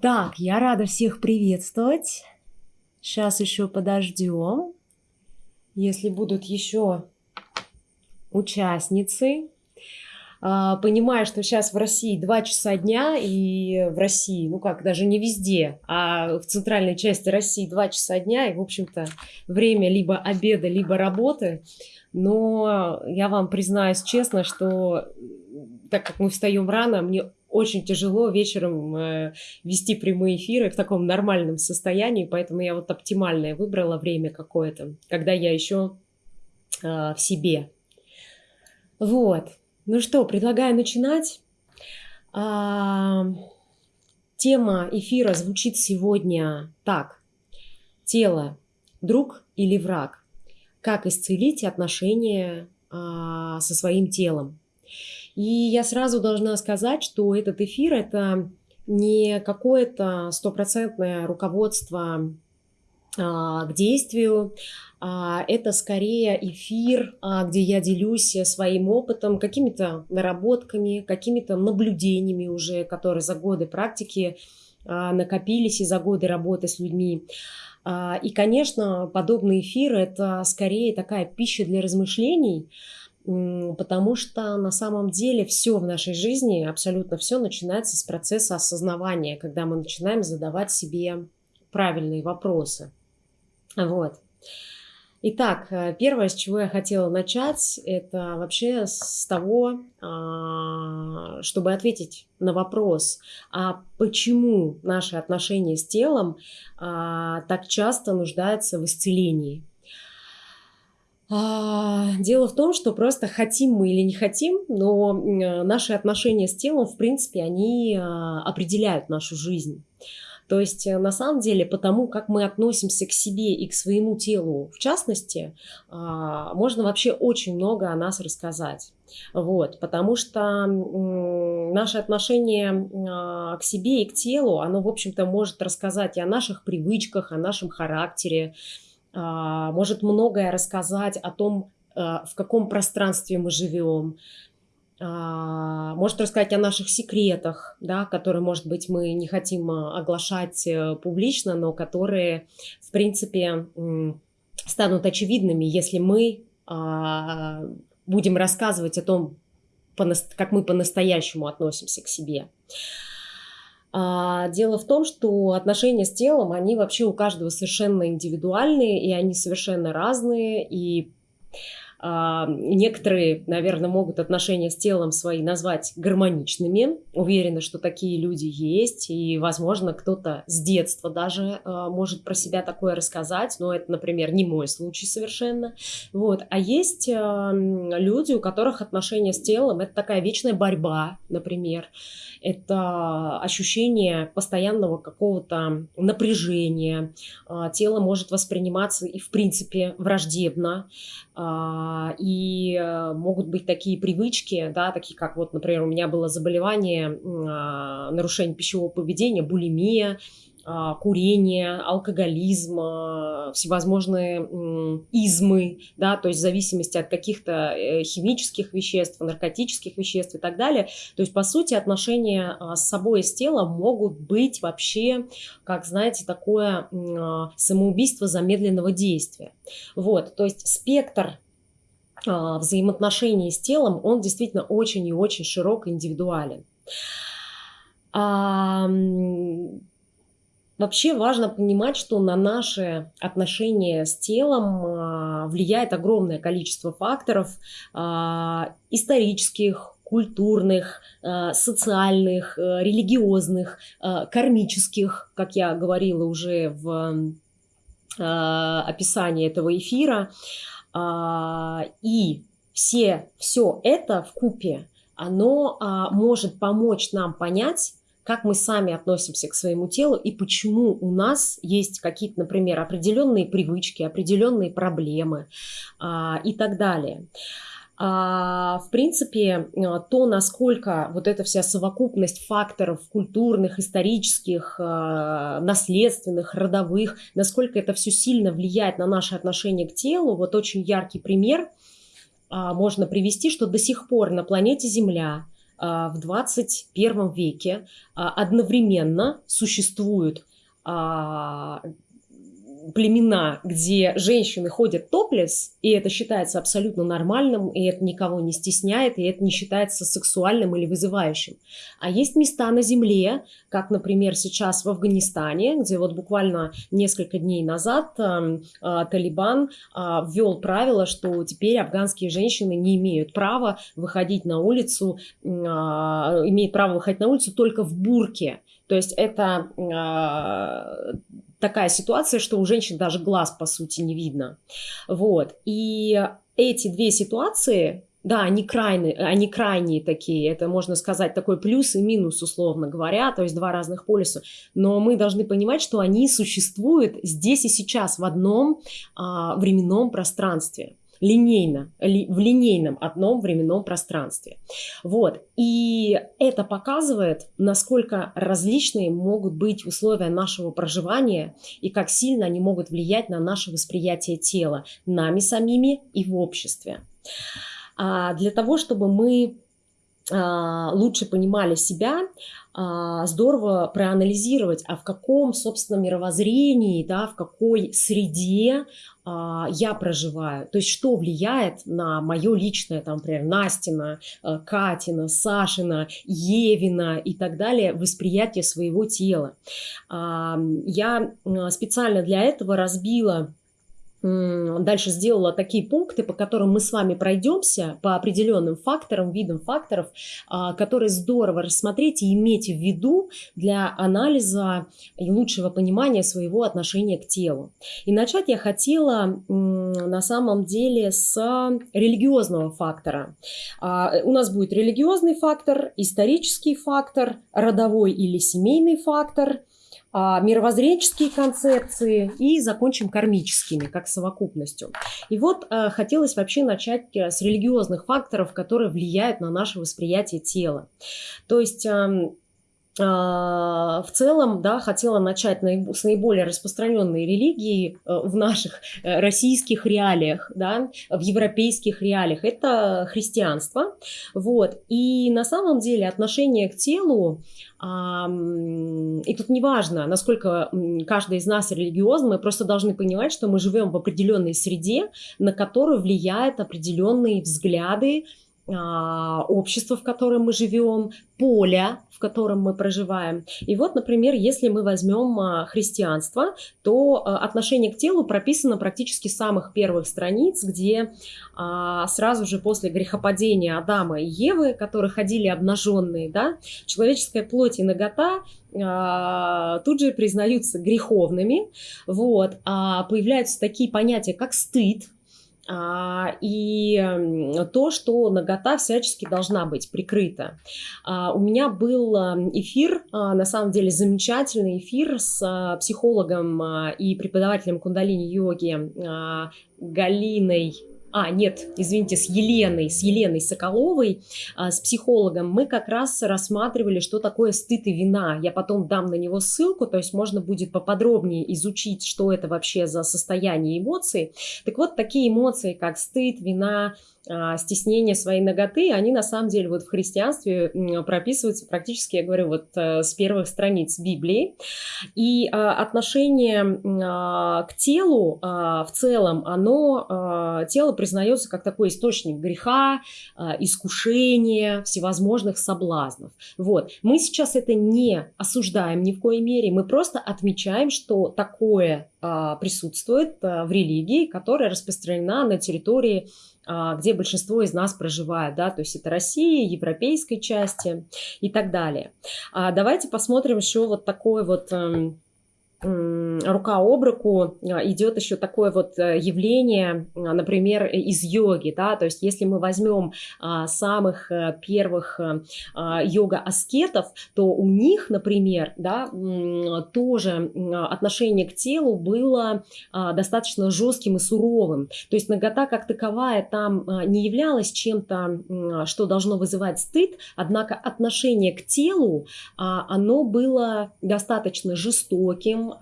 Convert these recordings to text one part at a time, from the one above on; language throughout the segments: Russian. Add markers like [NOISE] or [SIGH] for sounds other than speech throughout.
Так, я рада всех приветствовать. Сейчас еще подождем. Если будут еще участницы, а, понимая, что сейчас в России 2 часа дня, и в России, ну как, даже не везде, а в центральной части России 2 часа дня, и, в общем-то, время либо обеда, либо работы. Но я вам признаюсь честно, что так как мы встаем рано, мне очень тяжело вечером э, вести прямые эфиры в таком нормальном состоянии, поэтому я вот оптимальное выбрала время какое-то, когда я еще э, в себе. Вот. Ну что, предлагаю начинать. А, тема эфира звучит сегодня так. Тело – друг или враг? Как исцелить отношения а, со своим телом? И я сразу должна сказать, что этот эфир – это не какое-то стопроцентное руководство а, к действию. А, это скорее эфир, а, где я делюсь своим опытом, какими-то наработками, какими-то наблюдениями уже, которые за годы практики накопились и за годы работы с людьми. И, конечно, подобный эфир – это скорее такая пища для размышлений, потому что на самом деле все в нашей жизни, абсолютно все начинается с процесса осознавания, когда мы начинаем задавать себе правильные вопросы. Вот. Итак, э, первое, с чего я хотела начать, это вообще с того, а, чтобы ответить на вопрос, а почему наши отношения с телом а, так часто нуждаются в исцелении. А, дело в том, что просто хотим мы или не хотим, но наши отношения с телом, в принципе, они а, определяют нашу жизнь. То есть, э, на самом деле, потому как мы относимся к себе и к своему телу, в частности, а, можно вообще очень много о нас рассказать. Вот, потому что наше отношение к себе и к телу, оно, в общем-то, может рассказать и о наших привычках, о нашем характере, может многое рассказать о том, а, в каком пространстве мы живем, а, может рассказать о наших секретах, да, которые, может быть, мы не хотим оглашать э, публично, но которые, в принципе, станут очевидными, если мы будем рассказывать о том, как мы по-настоящему относимся к себе. А, дело в том, что отношения с телом, они вообще у каждого совершенно индивидуальные, и они совершенно разные, и некоторые, наверное, могут отношения с телом свои назвать гармоничными. Уверена, что такие люди есть. И, возможно, кто-то с детства даже а, может про себя такое рассказать. Но это, например, не мой случай совершенно. Вот. А есть люди, у которых отношения с телом – это такая вечная борьба, например это ощущение постоянного какого-то напряжения. А, тело может восприниматься и, в принципе, враждебно. А, и э, могут быть такие привычки, да, такие как вот, например, у меня было заболевание, а, нарушение пищевого поведения, булимия, а, курение, алкоголизм, всевозможные измы, да, то есть в зависимости от каких-то э, химических веществ, наркотических веществ и так далее. То есть, по сути, отношения с собой и с телом могут быть вообще, как, знаете, такое самоубийство замедленного действия. Вот, то есть спектр взаимоотношений с телом, он действительно очень и очень широк и индивидуален. Вообще важно понимать, что на наши отношения с телом а, влияет огромное количество факторов а, исторических, культурных, а, социальных, религиозных, кармических, как я говорила уже в описании этого эфира. И все, все это в купе, оно может помочь нам понять, как мы сами относимся к своему телу и почему у нас есть какие-то, например, определенные привычки, определенные проблемы а, и так далее. А, в принципе, а, то, насколько вот эта вся совокупность факторов культурных, исторических, а, наследственных, родовых, насколько это все сильно влияет на наше отношение к телу, вот очень яркий пример а, можно привести, что до сих пор на планете Земля в 21 веке одновременно существуют племена, где женщины ходят топлес, и это считается абсолютно нормальным, и это никого не стесняет, и это не считается сексуальным или вызывающим. А есть места на земле, как, например, сейчас в Афганистане, где вот буквально несколько дней назад э, э, Талибан э, ввел правило, что теперь афганские женщины не имеют права выходить на улицу, э, имеют право выходить на улицу только в бурке. То есть это э, такая ситуация, что у женщин даже глаз, по сути, не видно. Вот. И эти две ситуации, да, они крайние, они крайние такие, это можно сказать такой плюс и минус, условно говоря, то есть два разных полюса, но мы должны понимать, что они существуют здесь и сейчас в одном а, временном пространстве линейно, ли, в линейном одном временном пространстве. Вот. И это показывает, насколько различные могут быть условия нашего проживания и как сильно они могут влиять на наше восприятие тела, нами самими и в обществе. А для того, чтобы мы лучше понимали себя, а, здорово проанализировать, а в каком, собственно, мировоззрении, да, в какой среде а, я проживаю. То есть что влияет на мое личное, там, например, Настина, а, Катина, Сашина, Евина и так далее, восприятие своего тела. А, я специально для этого разбила дальше сделала такие пункты, по которым мы с вами пройдемся по определенным факторам, видам факторов, а, которые здорово рассмотреть и иметь в виду для анализа и лучшего понимания своего отношения к телу. И начать я хотела на самом деле с религиозного фактора. А, у нас будет религиозный фактор, исторический фактор, родовой или семейный фактор – мировоззренческие концепции и закончим кармическими, как совокупностью. И вот э, хотелось вообще начать э, с религиозных факторов, которые влияют на наше восприятие тела. То есть а, в целом, да, хотела начать с наиболее распространенной религии э, в наших э, российских реалиях, да, в европейских реалиях. Это христианство. Вот. И на самом деле отношение к телу, и тут не важно, насколько каждый из нас религиозный, мы просто должны понимать, что мы живем в определенной среде, на которую влияют определенные взгляды, а, общество, в котором мы живем, поля, в котором мы проживаем. И вот, например, если мы возьмем а, христианство, то а, отношение к телу прописано практически с самых первых страниц, где сразу же после грехопадения Адама и Евы, которые ходили обнаженные, да, человеческая плоть и нагота тут же признаются греховными, вот, а появляются такие понятия, как стыд, а, и то, что нагота всячески должна быть прикрыта. А, у меня был эфир, а, на самом деле замечательный эфир с психологом и преподавателем кундалини-йоги Галиной а, нет, извините, с Еленой, с Еленой Соколовой, а, с психологом, мы как раз рассматривали, что такое стыд и вина. Я потом дам на него ссылку, то есть можно будет поподробнее изучить, что это вообще за состояние эмоций. Так вот, такие эмоции, как стыд, вина, а, стеснение своей ноготы, они на самом деле вот в христианстве прописываются практически, я говорю, вот э, с первых страниц Библии. И а, отношение а, к телу в целом, оно, тело признается как такой источник греха, искушения, всевозможных соблазнов. Вот. Мы сейчас это не осуждаем ни в коей мере, мы просто отмечаем, что такое присутствует в религии, которая распространена на территории где большинство из нас проживает, да, то есть это Россия, европейской части и так далее. А давайте посмотрим еще вот такой вот эм, рука об руку а, идет еще такое вот э, явление, а, например, из йоги, да, то есть если мы возьмем а, самых э, первых э, йога-аскетов, то у них, например, да, тоже отношение к телу было достаточно жестким и суровым, то есть нагота как таковая там не являлась чем-то, что должно вызывать стыд, однако отношение к телу, оно было достаточно жестоким, а,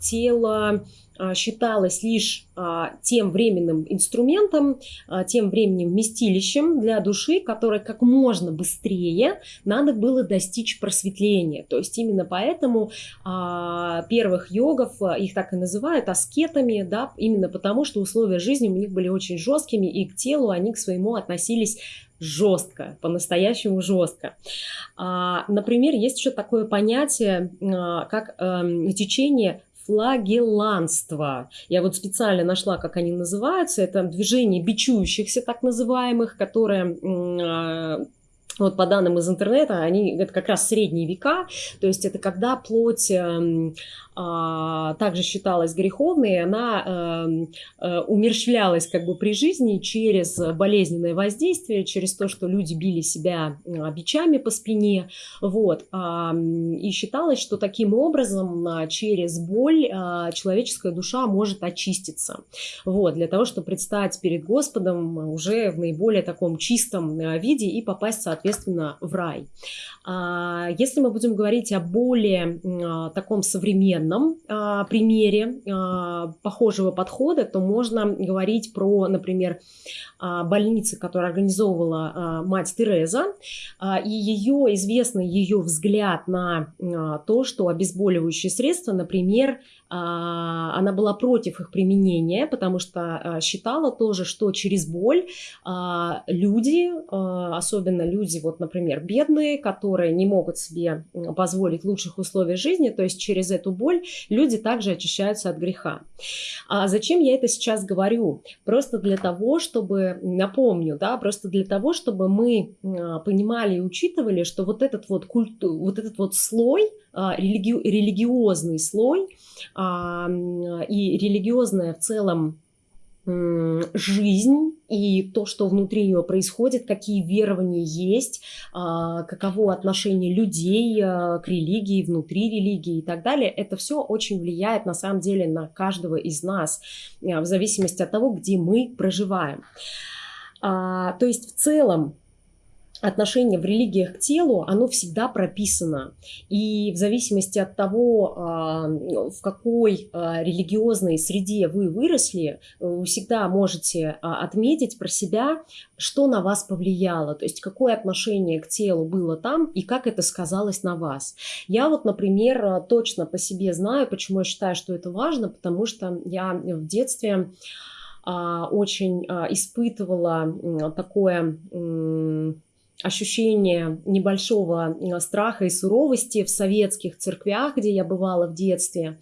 тело а, считалось лишь а, тем временным инструментом, а, тем временем вместилищем для души, которое как можно быстрее надо было достичь просветления. То есть именно поэтому первых йогов, их так и называют, аскетами, да, именно потому что условия жизни у них были очень жесткими, и к телу они к своему относились жестко, по-настоящему жестко. Например, есть еще такое понятие, как эм, течение флагелланство. Я вот специально нашла, как они называются. Это движение бичующихся, так называемых, которые а, вот по данным из интернета, они это как раз средние века, то есть это когда плоть эм, также считалась греховной, она э, э, умерщвлялась как бы при жизни через болезненное воздействие, через то, что люди били себя э, бичами по спине, вот, а, и считалось, что таким образом а, через боль а, человеческая душа может очиститься, вот, для того, чтобы предстать перед Господом уже в наиболее таком чистом э, виде и попасть, соответственно, в рай. А, если мы будем говорить о более а, таком современном а, примере похожего подхода, то можно говорить про, например, больницы, которые организовывала мать Тереза, и ее известный ее взгляд на то, что обезболивающие средства, например, а, она была против их применения, потому что а, считала тоже, что через боль а, люди, особенно люди, вот, например, бедные, которые не могут себе позволить лучших условий жизни, то есть через эту боль люди также очищаются от греха. А зачем я это сейчас говорю? Просто для того, чтобы, напомню, да, просто для того, чтобы мы понимали и учитывали, что вот этот вот культу, вот этот вот слой, религи, религиозный слой, и религиозная в целом жизнь и то, что внутри нее происходит, какие верования есть, а, каково отношение людей а, к религии, внутри религии и так далее, это все очень влияет на самом деле на каждого из нас, а, в зависимости от того, где мы проживаем. То есть в целом отношение в религиях к телу, оно всегда прописано. И в зависимости от того, а, в какой а, религиозной среде вы выросли, вы всегда можете а, отметить про себя, что на вас повлияло, то есть какое отношение к телу было там и как это сказалось на вас. Я вот, например, точно по себе знаю, почему я считаю, что это важно, потому что я в детстве очень испытывала такое ощущение небольшого э, страха и суровости в советских церквях, где я бывала в детстве.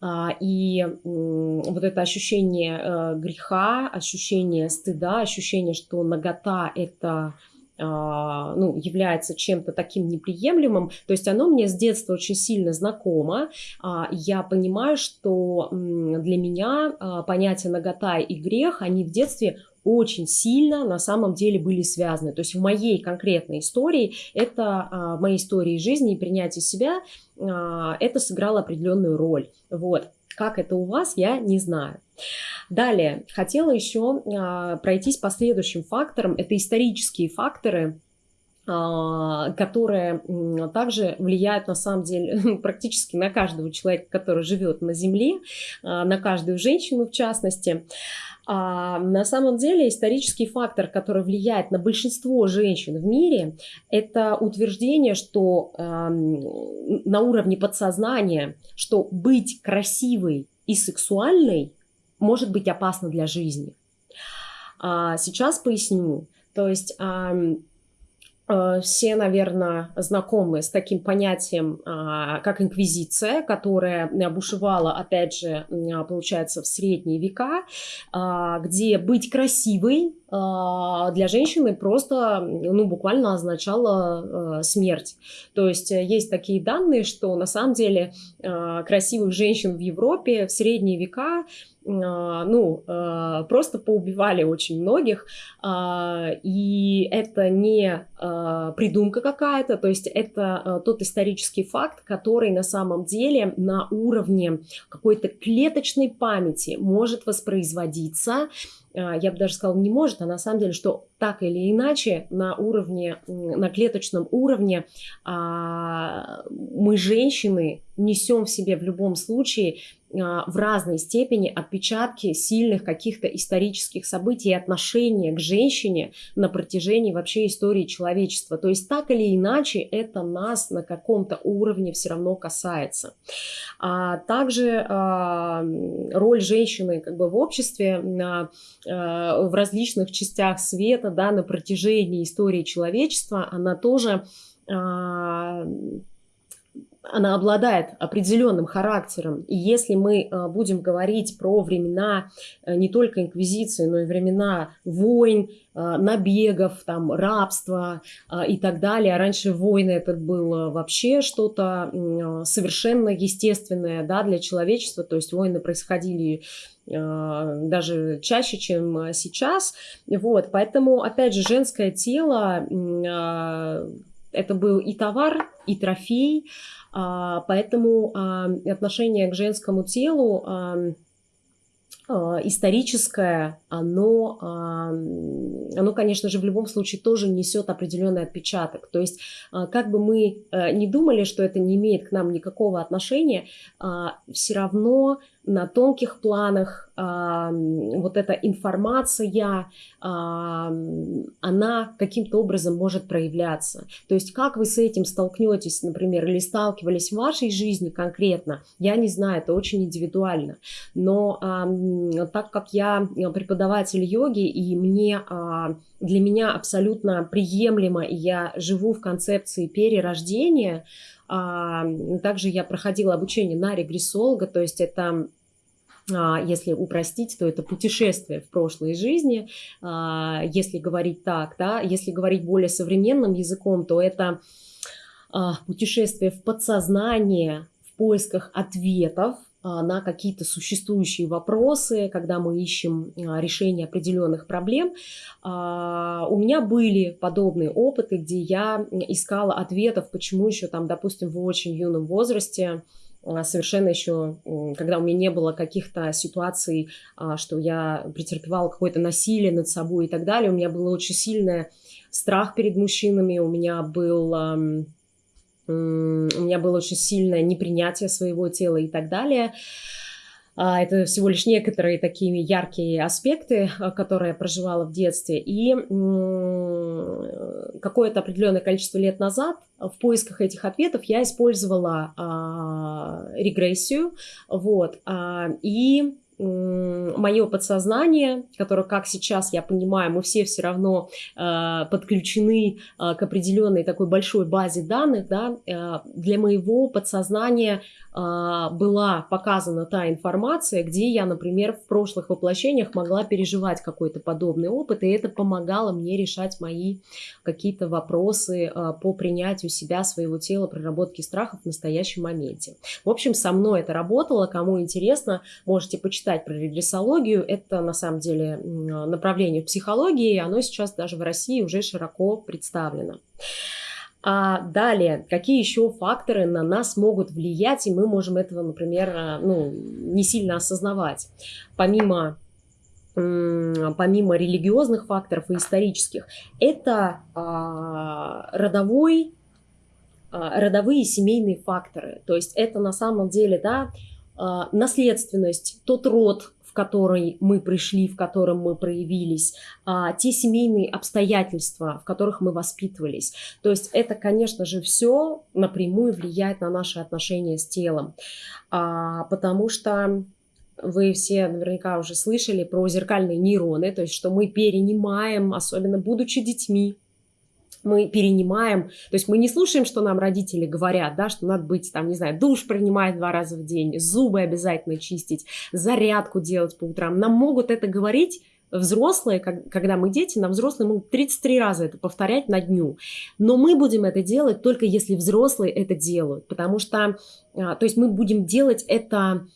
А, и вот это ощущение э, греха, ощущение стыда, ощущение, что нагота – это а, ну, является чем-то таким неприемлемым, то есть оно мне с детства очень сильно знакомо. А, я понимаю, что для меня понятие нагота и грех, они в детстве очень сильно на самом деле были связаны. То есть в моей конкретной истории, это а, в моей истории жизни и принятия себя, а, это сыграло определенную роль. Вот. Как это у вас, я не знаю. Далее, хотела еще а, пройтись по следующим факторам. Это исторические факторы, которые также влияют на самом деле [LAUGHS] практически на каждого человека, который живет на Земле, на каждую женщину в частности. А на самом деле исторический фактор, который влияет на большинство женщин в мире, это утверждение, что э, на уровне подсознания, что быть красивой и сексуальной может быть опасно для жизни. А сейчас поясню. То есть все, наверное, знакомы с таким понятием, а, как инквизиция, которая бушевала, опять же, получается, в средние века, а, где быть красивой а, для женщины просто, ну, буквально означало смерть. То есть э, есть такие данные, что на самом деле красивых женщин в Европе в средние века ну, а, просто поубивали очень многих, а, и это не придумка какая-то, то есть это тот исторический факт, который на самом деле на уровне какой-то клеточной памяти может воспроизводиться, я бы даже сказала, не может, а на самом деле, что так или иначе на уровне, на клеточном уровне мы, женщины, несем в себе в любом случае в разной степени отпечатки сильных каких-то исторических событий и отношения к женщине на протяжении вообще истории человечества. То есть так или иначе это нас на каком-то уровне все равно касается. А также а, роль женщины как бы в обществе на, а, в различных частях света да, на протяжении истории человечества, она тоже а, она обладает определенным характером. И если мы э, будем говорить про времена э, не только инквизиции, но и времена войн, э, набегов, там, рабства и так далее. А раньше войны это было вообще что-то совершенно естественное да, для человечества. То есть войны происходили даже чаще, чем сейчас. Вот, поэтому, опять же, женское тело это был и товар, и трофей, поэтому а, отношение к женскому телу а, историческое, оно, оно, конечно же, в любом случае тоже несет определенный отпечаток. То есть, как бы мы э, не думали, что это не имеет к нам никакого отношения, все равно на тонких планах а, вот эта информация, а, она каким-то образом может проявляться. То есть как вы с этим столкнетесь, например, или сталкивались в вашей жизни конкретно, я не знаю, это очень индивидуально. Но а, так как я преподаватель йоги, и мне, а, для меня абсолютно приемлемо, и я живу в концепции перерождения, также я проходила обучение на регрессолога, то есть это а, если упростить, то это путешествие в прошлой жизни, а, если говорить так, да, если говорить более современным языком, то это путешествие в подсознание в поисках ответов на какие-то существующие вопросы, когда мы ищем решение определенных проблем. У меня были подобные опыты, где я искала ответов, почему еще там, допустим, в очень юном возрасте а, совершенно еще, когда у меня не было каких-то ситуаций, а, что я претерпевала какое-то насилие над собой и так далее, у меня было очень сильный страх перед мужчинами, у меня был у меня было очень сильное непринятие своего тела и так далее. А, это всего лишь некоторые такие яркие аспекты, а, которые я проживала в детстве. И какое-то определенное количество лет назад в поисках этих ответов я использовала а, регрессию. Вот, и мое подсознание, которое, как сейчас я понимаю, мы все все равно э, подключены э, к определенной такой большой базе данных, да, э, для моего подсознания а, была показана та информация, где я, например, в прошлых воплощениях могла переживать какой-то подобный опыт, и это помогало мне решать мои какие-то вопросы а, по принятию себя, своего тела, проработке страхов в настоящем моменте. В общем, со мной это работало. Кому интересно, можете почитать про регрессологию. Это, на самом деле, направление в психологии, оно сейчас даже в России уже широко представлено. А далее, какие еще факторы на нас могут влиять, и мы можем этого, например, а, ну, не сильно осознавать. Помимо помимо религиозных факторов и исторических, это а, родовой, а, родовые семейные факторы. То есть это на самом деле да, а, наследственность, тот род, который мы пришли, в котором мы проявились, а, те семейные обстоятельства, в которых мы воспитывались. То есть это, конечно же, все напрямую влияет на наши отношения с телом, а, потому что вы все наверняка уже слышали про зеркальные нейроны, то есть что мы перенимаем, особенно будучи детьми, мы перенимаем, то есть мы не слушаем, что нам родители говорят, да, что надо быть, там, не знаю, душ принимать два раза в день, зубы обязательно чистить, зарядку делать по утрам. Нам могут это говорить взрослые, когда мы дети, нам взрослые могут 33 раза это повторять на дню. Но мы будем это делать только если взрослые это делают, потому что, а, то есть мы будем делать это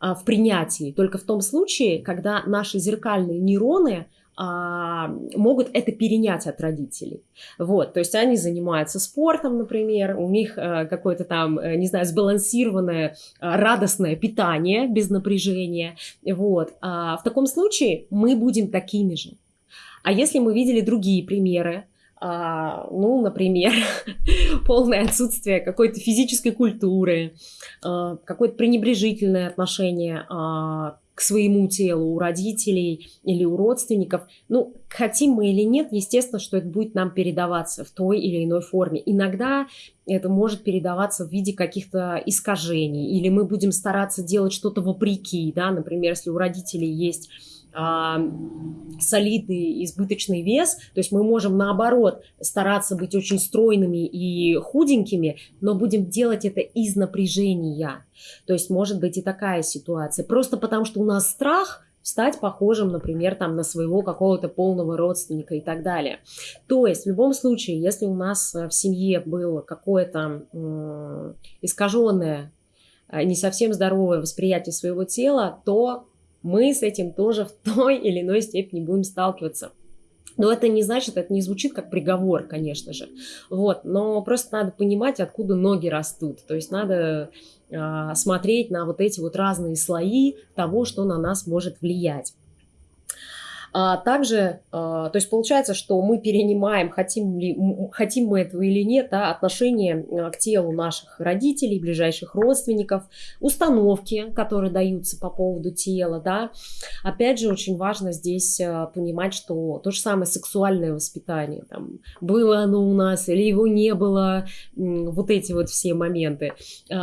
а, в принятии, только в том случае, когда наши зеркальные нейроны – а, могут это перенять от родителей. Вот, то есть они занимаются спортом, например, у них а, какое-то там, э, не знаю, сбалансированное, а, радостное питание без напряжения. Вот, а в таком случае мы будем такими же. А если мы видели другие примеры, а, ну, например, [LAUGHS] полное отсутствие какой-то физической культуры, а, какое-то пренебрежительное отношение а, к своему телу у родителей или у родственников. Ну, хотим мы или нет, естественно, что это будет нам передаваться в той или иной форме. Иногда это может передаваться в виде каких-то искажений, или мы будем стараться делать что-то вопреки, да, например, если у родителей есть солидный избыточный вес, то есть мы можем наоборот стараться быть очень стройными и худенькими, но будем делать это из напряжения. То есть может быть и такая ситуация. Просто потому что у нас страх стать похожим, например, там, на своего какого-то полного родственника и так далее. То есть в любом случае, если у нас в семье было какое-то э, искаженное, не совсем здоровое восприятие своего тела, то мы с этим тоже в той или иной степени будем сталкиваться. Но это не значит, это не звучит как приговор, конечно же. Вот, но просто надо понимать, откуда ноги растут. То есть надо э, смотреть на вот эти вот разные слои того, что на нас может влиять. А также, а, то есть получается, что мы перенимаем, хотим, ли, хотим мы этого или нет, да, отношение а, к телу наших родителей, ближайших родственников, установки, которые даются по поводу тела. Да. Опять же, очень важно здесь а, понимать, что то же самое сексуальное воспитание, там, было оно у нас или его не было, вот эти вот все моменты.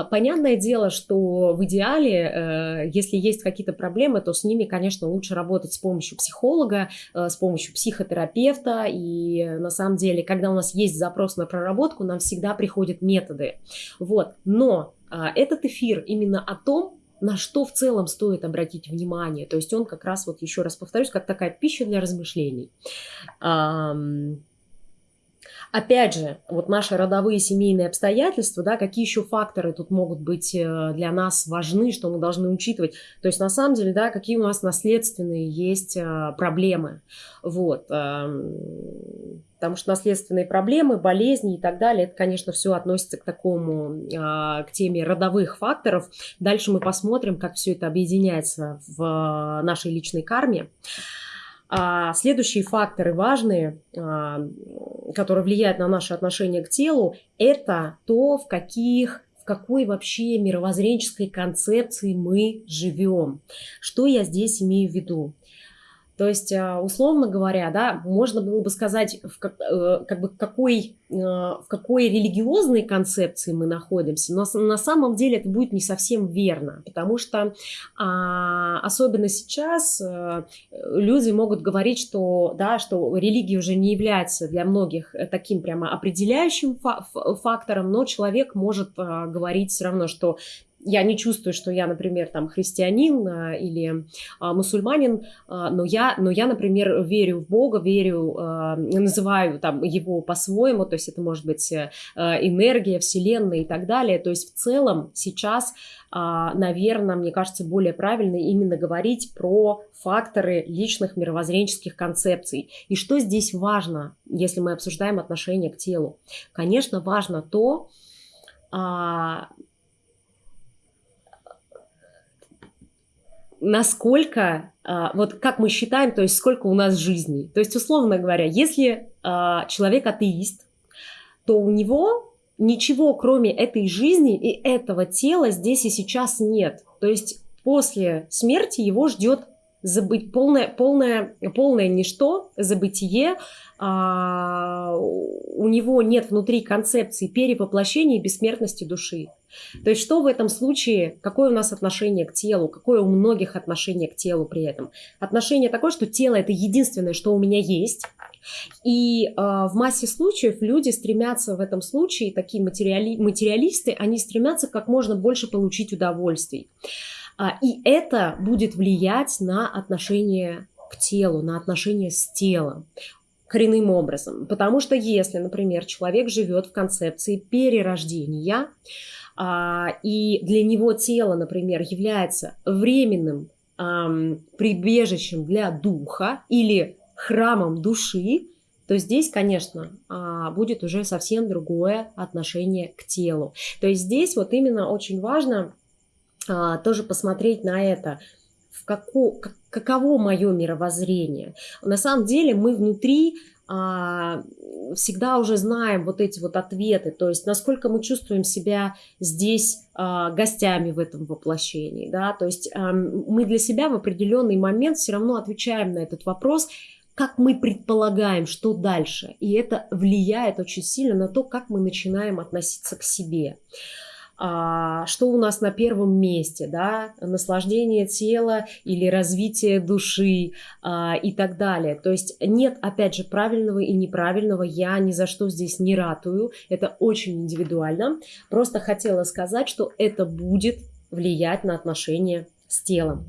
Понятное дело, что в идеале, э, если есть какие-то проблемы, то с ними, конечно, лучше работать с помощью психолога, психолога, э, с помощью психотерапевта. И на самом деле, когда у нас есть запрос на проработку, нам всегда приходят методы. Вот. Но а, этот эфир именно о том, на что в целом стоит обратить внимание. То есть он как раз, вот еще раз повторюсь, как такая пища для размышлений. Опять же, вот наши родовые семейные обстоятельства, да, какие еще факторы тут могут быть э, для нас важны, что мы должны учитывать. То есть, на самом деле, да, какие у нас наследственные есть э, проблемы. Вот. Эм, потому что наследственные проблемы, болезни и так далее, это, конечно, все относится к такому, а, к теме родовых факторов. Дальше мы посмотрим, как все это объединяется в нашей личной карме. А следующие факторы важные, а, которые влияют на наше отношение к телу, это то, в каких в какой вообще мировоззренческой концепции мы живем. Что я здесь имею в виду? То есть, а, условно говоря, да, можно было бы сказать, в, как, э, как бы какой, э, в какой религиозной концепции мы находимся, но на самом деле это будет не совсем верно, потому что а, особенно сейчас а, люди могут говорить, что, да, что религия уже не является для многих таким прямо определяющим фактором, но человек может а, говорить все равно, что я не чувствую, что я, например, там христианин а, или а, мусульманин, а, но я, но я, например, верю в Бога, верю, называю там его по-своему, то есть это может быть а, энергия, вселенная и так далее. То есть в целом сейчас, наверное, мне кажется, более правильно именно говорить про факторы личных мировоззренческих концепций. И что здесь важно, если мы обсуждаем отношение к телу? Конечно, важно то, насколько, а, вот как мы считаем, то есть сколько у нас жизней. То есть, условно говоря, если а, человек атеист, то у него ничего, кроме этой жизни и этого тела здесь и сейчас нет. То есть после смерти его ждет забыть полное, полное, полное ничто, забытие, а, у него нет внутри концепции перевоплощения и бессмертности души. То есть что в этом случае, какое у нас отношение к телу, какое у многих отношение к телу при этом? Отношение такое, что тело это единственное, что у меня есть, и э, в массе случаев люди стремятся в этом случае, такие материали, материалисты, они стремятся как можно больше получить удовольствий. А, и это будет влиять на отношение к телу, на отношения с телом коренным образом. Потому что если, например, человек живет в концепции перерождения, а, и для него тело, например, является временным прибежищем для духа или храмом души, то здесь, конечно, а, будет уже совсем другое отношение к телу. То есть здесь вот именно очень важно тоже посмотреть на это, в како, каково мое мировоззрение. На самом деле мы внутри а, всегда уже знаем вот эти вот ответы, то есть насколько мы чувствуем себя здесь а, гостями в этом воплощении, да, то есть а, мы для себя в определенный момент все равно отвечаем на этот вопрос, как мы предполагаем, что дальше, и это влияет очень сильно на то, как мы начинаем относиться к себе а, что у нас на первом месте, да, наслаждение тела или развитие души а, и так далее. То есть нет, опять же, правильного и неправильного, я ни за что здесь не ратую, это очень индивидуально. Просто хотела сказать, что это будет влиять на отношения с телом.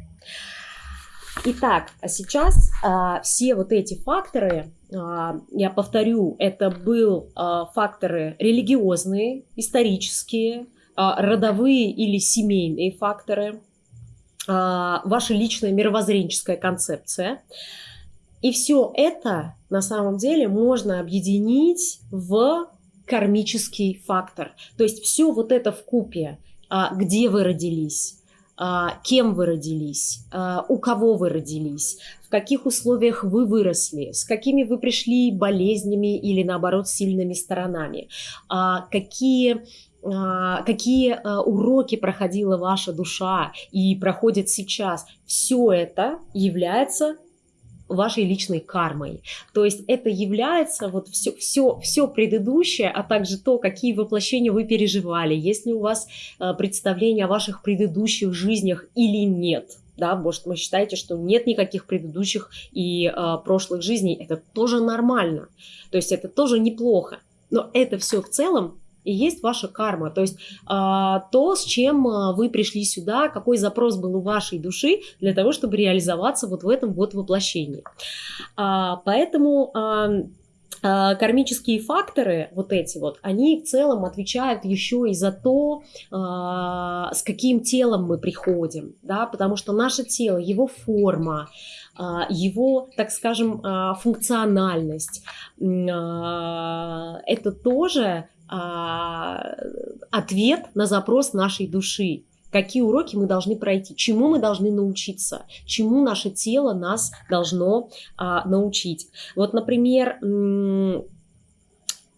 Итак, а сейчас а, все вот эти факторы, а, я повторю, это был а, факторы религиозные, исторические, а, родовые или семейные факторы, а, ваша личная мировоззренческая концепция. И все это на самом деле можно объединить в кармический фактор. То есть все вот это в купе, а, где вы родились, кем вы родились, у кого вы родились, в каких условиях вы выросли, с какими вы пришли болезнями или наоборот сильными сторонами, какие а, какие а, уроки проходила ваша душа и проходит сейчас, все это является вашей личной кармой. То есть это является вот все, все, все предыдущее, а также то, какие воплощения вы переживали, есть ли у вас а, представление о ваших предыдущих жизнях или нет. Да, может, вы считаете, что нет никаких предыдущих и э, прошлых жизней, это тоже нормально, то есть это тоже неплохо, но это все в целом и есть ваша карма, то есть а, то, с чем а, вы пришли сюда, какой запрос был у вашей души для того, чтобы реализоваться вот в этом вот воплощении. А, поэтому кармические факторы, вот эти вот, они в целом отвечают еще и за то, с каким телом мы приходим, да, потому что наше тело, его форма, его, так скажем, функциональность, это тоже а, ответ на запрос нашей души. Какие уроки мы должны пройти, чему мы должны научиться, чему наше тело нас должно а, научить. Вот, например,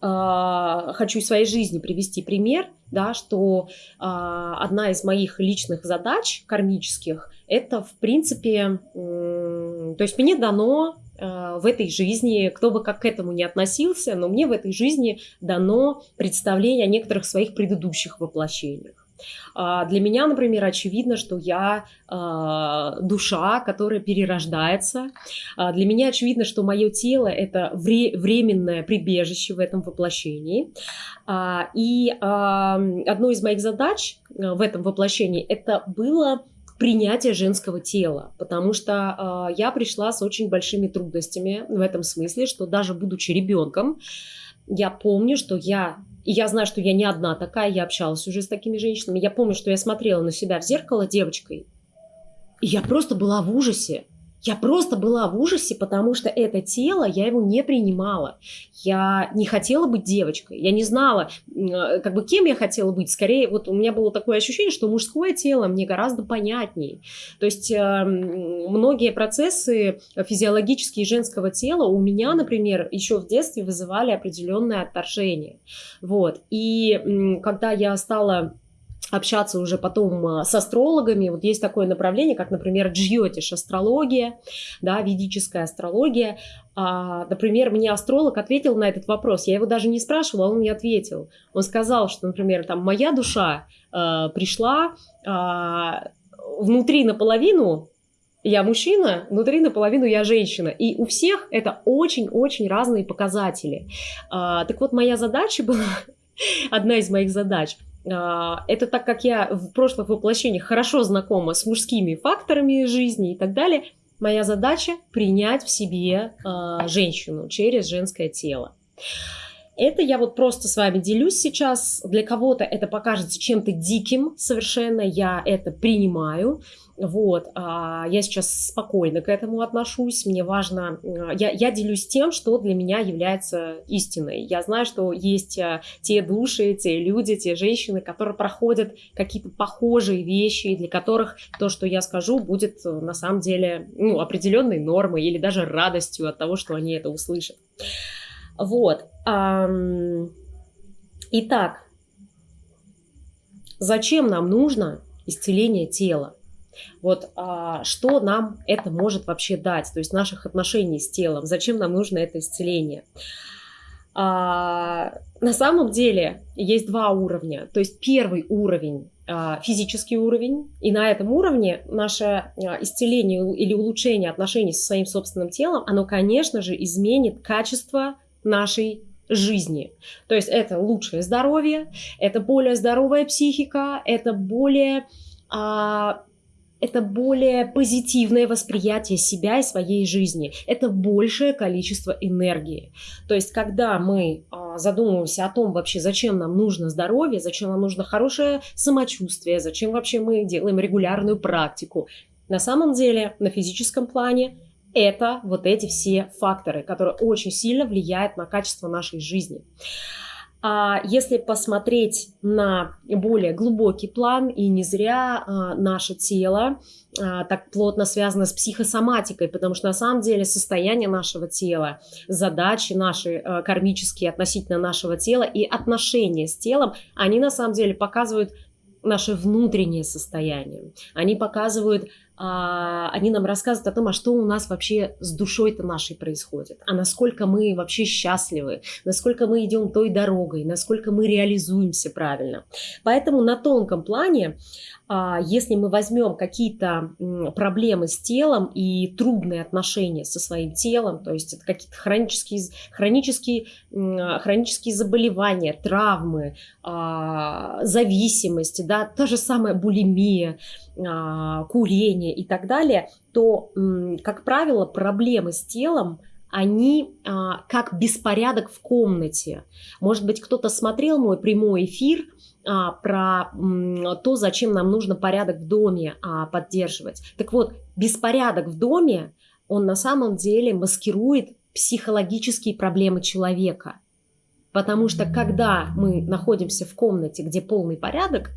а, хочу из своей жизни привести пример, да, что а, одна из моих личных задач кармических это, в принципе, то есть мне дано в этой жизни, кто бы как к этому не относился, но мне в этой жизни дано представление о некоторых своих предыдущих воплощениях. А, для меня, например, очевидно, что я э, душа, которая перерождается. А, для меня очевидно, что мое тело это вре временное прибежище в этом воплощении. А, и одной из моих задач э, в этом воплощении это было принятия женского тела, потому что э, я пришла с очень большими трудностями в этом смысле, что даже будучи ребенком, я помню, что я, и я знаю, что я не одна такая, я общалась уже с такими женщинами, я помню, что я смотрела на себя в зеркало девочкой, и я просто была в ужасе. Я просто была в ужасе, потому что это тело, я его не принимала. Я не хотела быть девочкой, я не знала, э, как бы кем я хотела быть. Скорее, вот у меня было такое ощущение, что мужское тело мне гораздо понятнее. То есть э, многие процессы физиологические женского тела у меня, например, еще в детстве вызывали определенное отторжение. Вот. И когда я стала общаться уже потом а, с астрологами. Вот есть такое направление, как, например, джьотиш, астрология, да, ведическая астрология. А, например, мне астролог ответил на этот вопрос. Я его даже не спрашивала, а он мне ответил. Он сказал, что, например, там моя душа а, пришла а, внутри наполовину я мужчина, внутри наполовину я женщина. И у всех это очень-очень разные показатели. А, так вот, моя задача была, [LAUGHS] одна из моих задач – это так как я в прошлых воплощениях хорошо знакома с мужскими факторами жизни и так далее, моя задача принять в себе э, женщину через женское тело. это я вот просто с вами делюсь сейчас. Для кого-то это покажется чем-то диким совершенно, я это принимаю. Вот, а я сейчас спокойно к этому отношусь. Мне важно, я, я делюсь тем, что для меня является истиной. Я знаю, что есть а, те души, те люди, те женщины, которые проходят какие-то похожие вещи, для которых то, что я скажу, будет э, на самом деле ну, определенной нормой или даже радостью от того, что они это услышат. Вот. Итак, зачем нам нужно исцеление тела? Вот а, что нам это может вообще дать, то есть наших отношений с телом, зачем нам нужно это исцеление? А, на самом деле есть два уровня. То есть первый уровень а, физический уровень, и на этом уровне наше а, исцеление или улучшение отношений со своим собственным телом, оно, конечно же, изменит качество нашей жизни. То есть это лучшее здоровье, это более здоровая психика, это более а, это более позитивное восприятие себя и своей жизни, это большее количество энергии. То есть, когда мы а, задумываемся о том вообще, зачем нам нужно здоровье, зачем нам нужно хорошее самочувствие, зачем вообще мы делаем регулярную практику, на самом деле на физическом плане это вот эти все факторы, которые очень сильно влияют на качество нашей жизни. А если посмотреть на более глубокий план, и не зря а, наше тело а, так плотно связано с психосоматикой, потому что на самом деле состояние нашего тела, задачи наши а, кармические относительно нашего тела и отношения с телом, они на самом деле показывают наше внутреннее состояние. Они показывают они нам рассказывают о том, а что у нас вообще с душой-то нашей происходит, а насколько мы вообще счастливы, насколько мы идем той дорогой, насколько мы реализуемся правильно. Поэтому на тонком плане а, если мы возьмем какие-то проблемы с телом и трудные отношения со своим телом, то есть это какие-то хронические, хронические, хронические заболевания, травмы, а, зависимости, да, та же самая булимия, а, курение и так далее, то, как правило, проблемы с телом они а, как беспорядок в комнате. Может быть, кто-то смотрел мой прямой эфир а, про м, то, зачем нам нужно порядок в доме а, поддерживать. Так вот, беспорядок в доме, он на самом деле маскирует психологические проблемы человека. Потому что когда мы находимся в комнате, где полный порядок,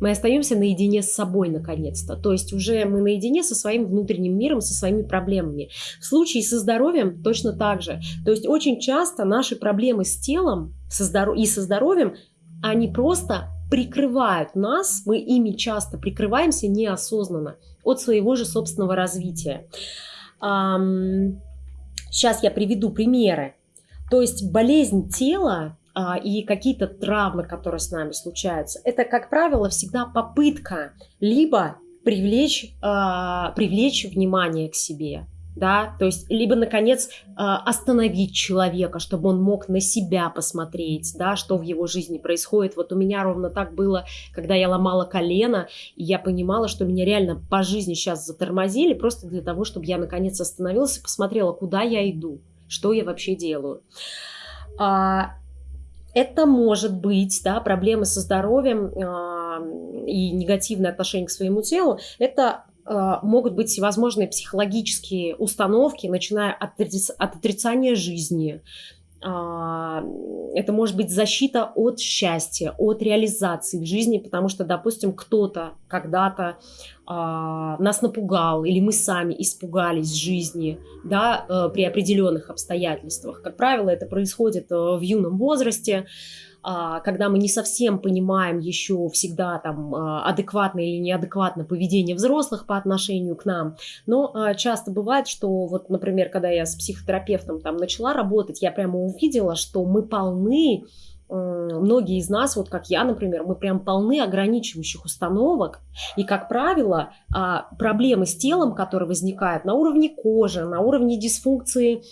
мы остаемся наедине с собой наконец-то. То есть уже мы наедине со своим внутренним миром, со своими проблемами. В случае со здоровьем точно так же. То есть очень часто наши проблемы с телом со здоров... и со здоровьем, они просто прикрывают нас, мы ими часто прикрываемся неосознанно от своего же собственного развития. Сейчас я приведу примеры. То есть болезнь тела и какие-то травмы, которые с нами случаются, это, как правило, всегда попытка либо привлечь, а, привлечь внимание к себе, да, то есть либо, наконец, а, остановить человека, чтобы он мог на себя посмотреть, да, что в его жизни происходит. Вот у меня ровно так было, когда я ломала колено, и я понимала, что меня реально по жизни сейчас затормозили, просто для того, чтобы я, наконец, остановилась и посмотрела, куда я иду, что я вообще делаю. Это может быть, да, проблемы со здоровьем э, и негативное отношение к своему телу. Это э, могут быть всевозможные психологические установки, начиная от, от отрицания жизни, а, это может быть защита от счастья, от реализации в жизни, потому что, допустим, кто-то когда-то а, нас напугал, или мы сами испугались жизни да, э, при определенных обстоятельствах. Как правило, это происходит э, в юном возрасте, а, когда мы не совсем понимаем еще всегда там а, адекватно или неадекватно поведение взрослых по отношению к нам. Но а, часто бывает, что вот, например, когда я с психотерапевтом там начала работать, я прямо увидела, что мы полны многие из нас, вот как я, например, мы прям полны ограничивающих установок. И, как правило, проблемы с телом, которые возникают на уровне кожи, на уровне дисфункции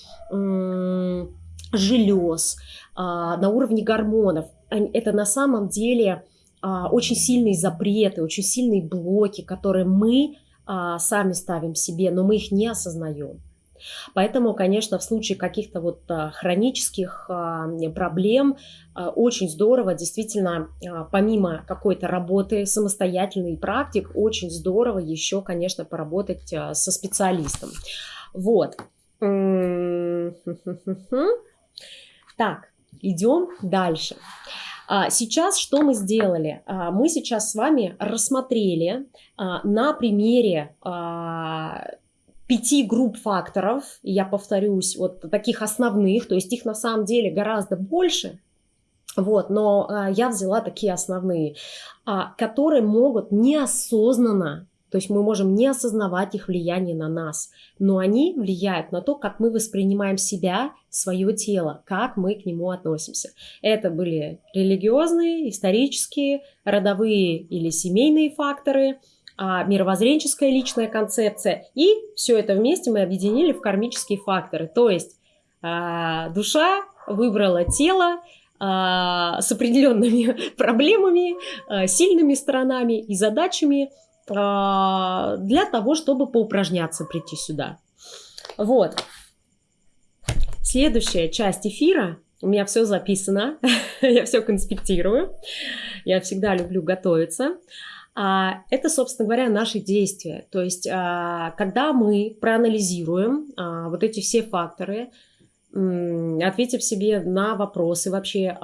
желез, а, на уровне гормонов. Это на самом деле а, очень сильные запреты, очень сильные блоки, которые мы а, сами ставим себе, но мы их не осознаем. Поэтому, конечно, в случае каких-то вот а, хронических а, проблем а, очень здорово, действительно, помимо какой-то работы самостоятельной практик, очень здорово еще, конечно, поработать со специалистом. Вот. Так, идем дальше. Сейчас что мы сделали? Мы сейчас с вами рассмотрели на примере пяти групп факторов, я повторюсь, вот таких основных, то есть их на самом деле гораздо больше, вот, но а, я взяла такие основные, а, которые могут неосознанно, то есть мы можем не осознавать их влияние на нас, но они влияют на то, как мы воспринимаем себя, свое тело, как мы к нему относимся. Это были религиозные, исторические, родовые или семейные факторы – а, мировоззренческая личная концепция. И все это вместе мы объединили в кармические факторы. То есть а, душа выбрала тело а, с определенными [LAUGHS] проблемами, сильными сторонами и задачами для того, чтобы поупражняться прийти сюда. Вот. Следующая часть эфира. У меня все записано, [LAUGHS] я все конспектирую. Я всегда люблю готовиться. А, это, собственно говоря, наши действия. То есть, а, когда мы проанализируем а, вот эти все факторы, ответив себе на вопросы вообще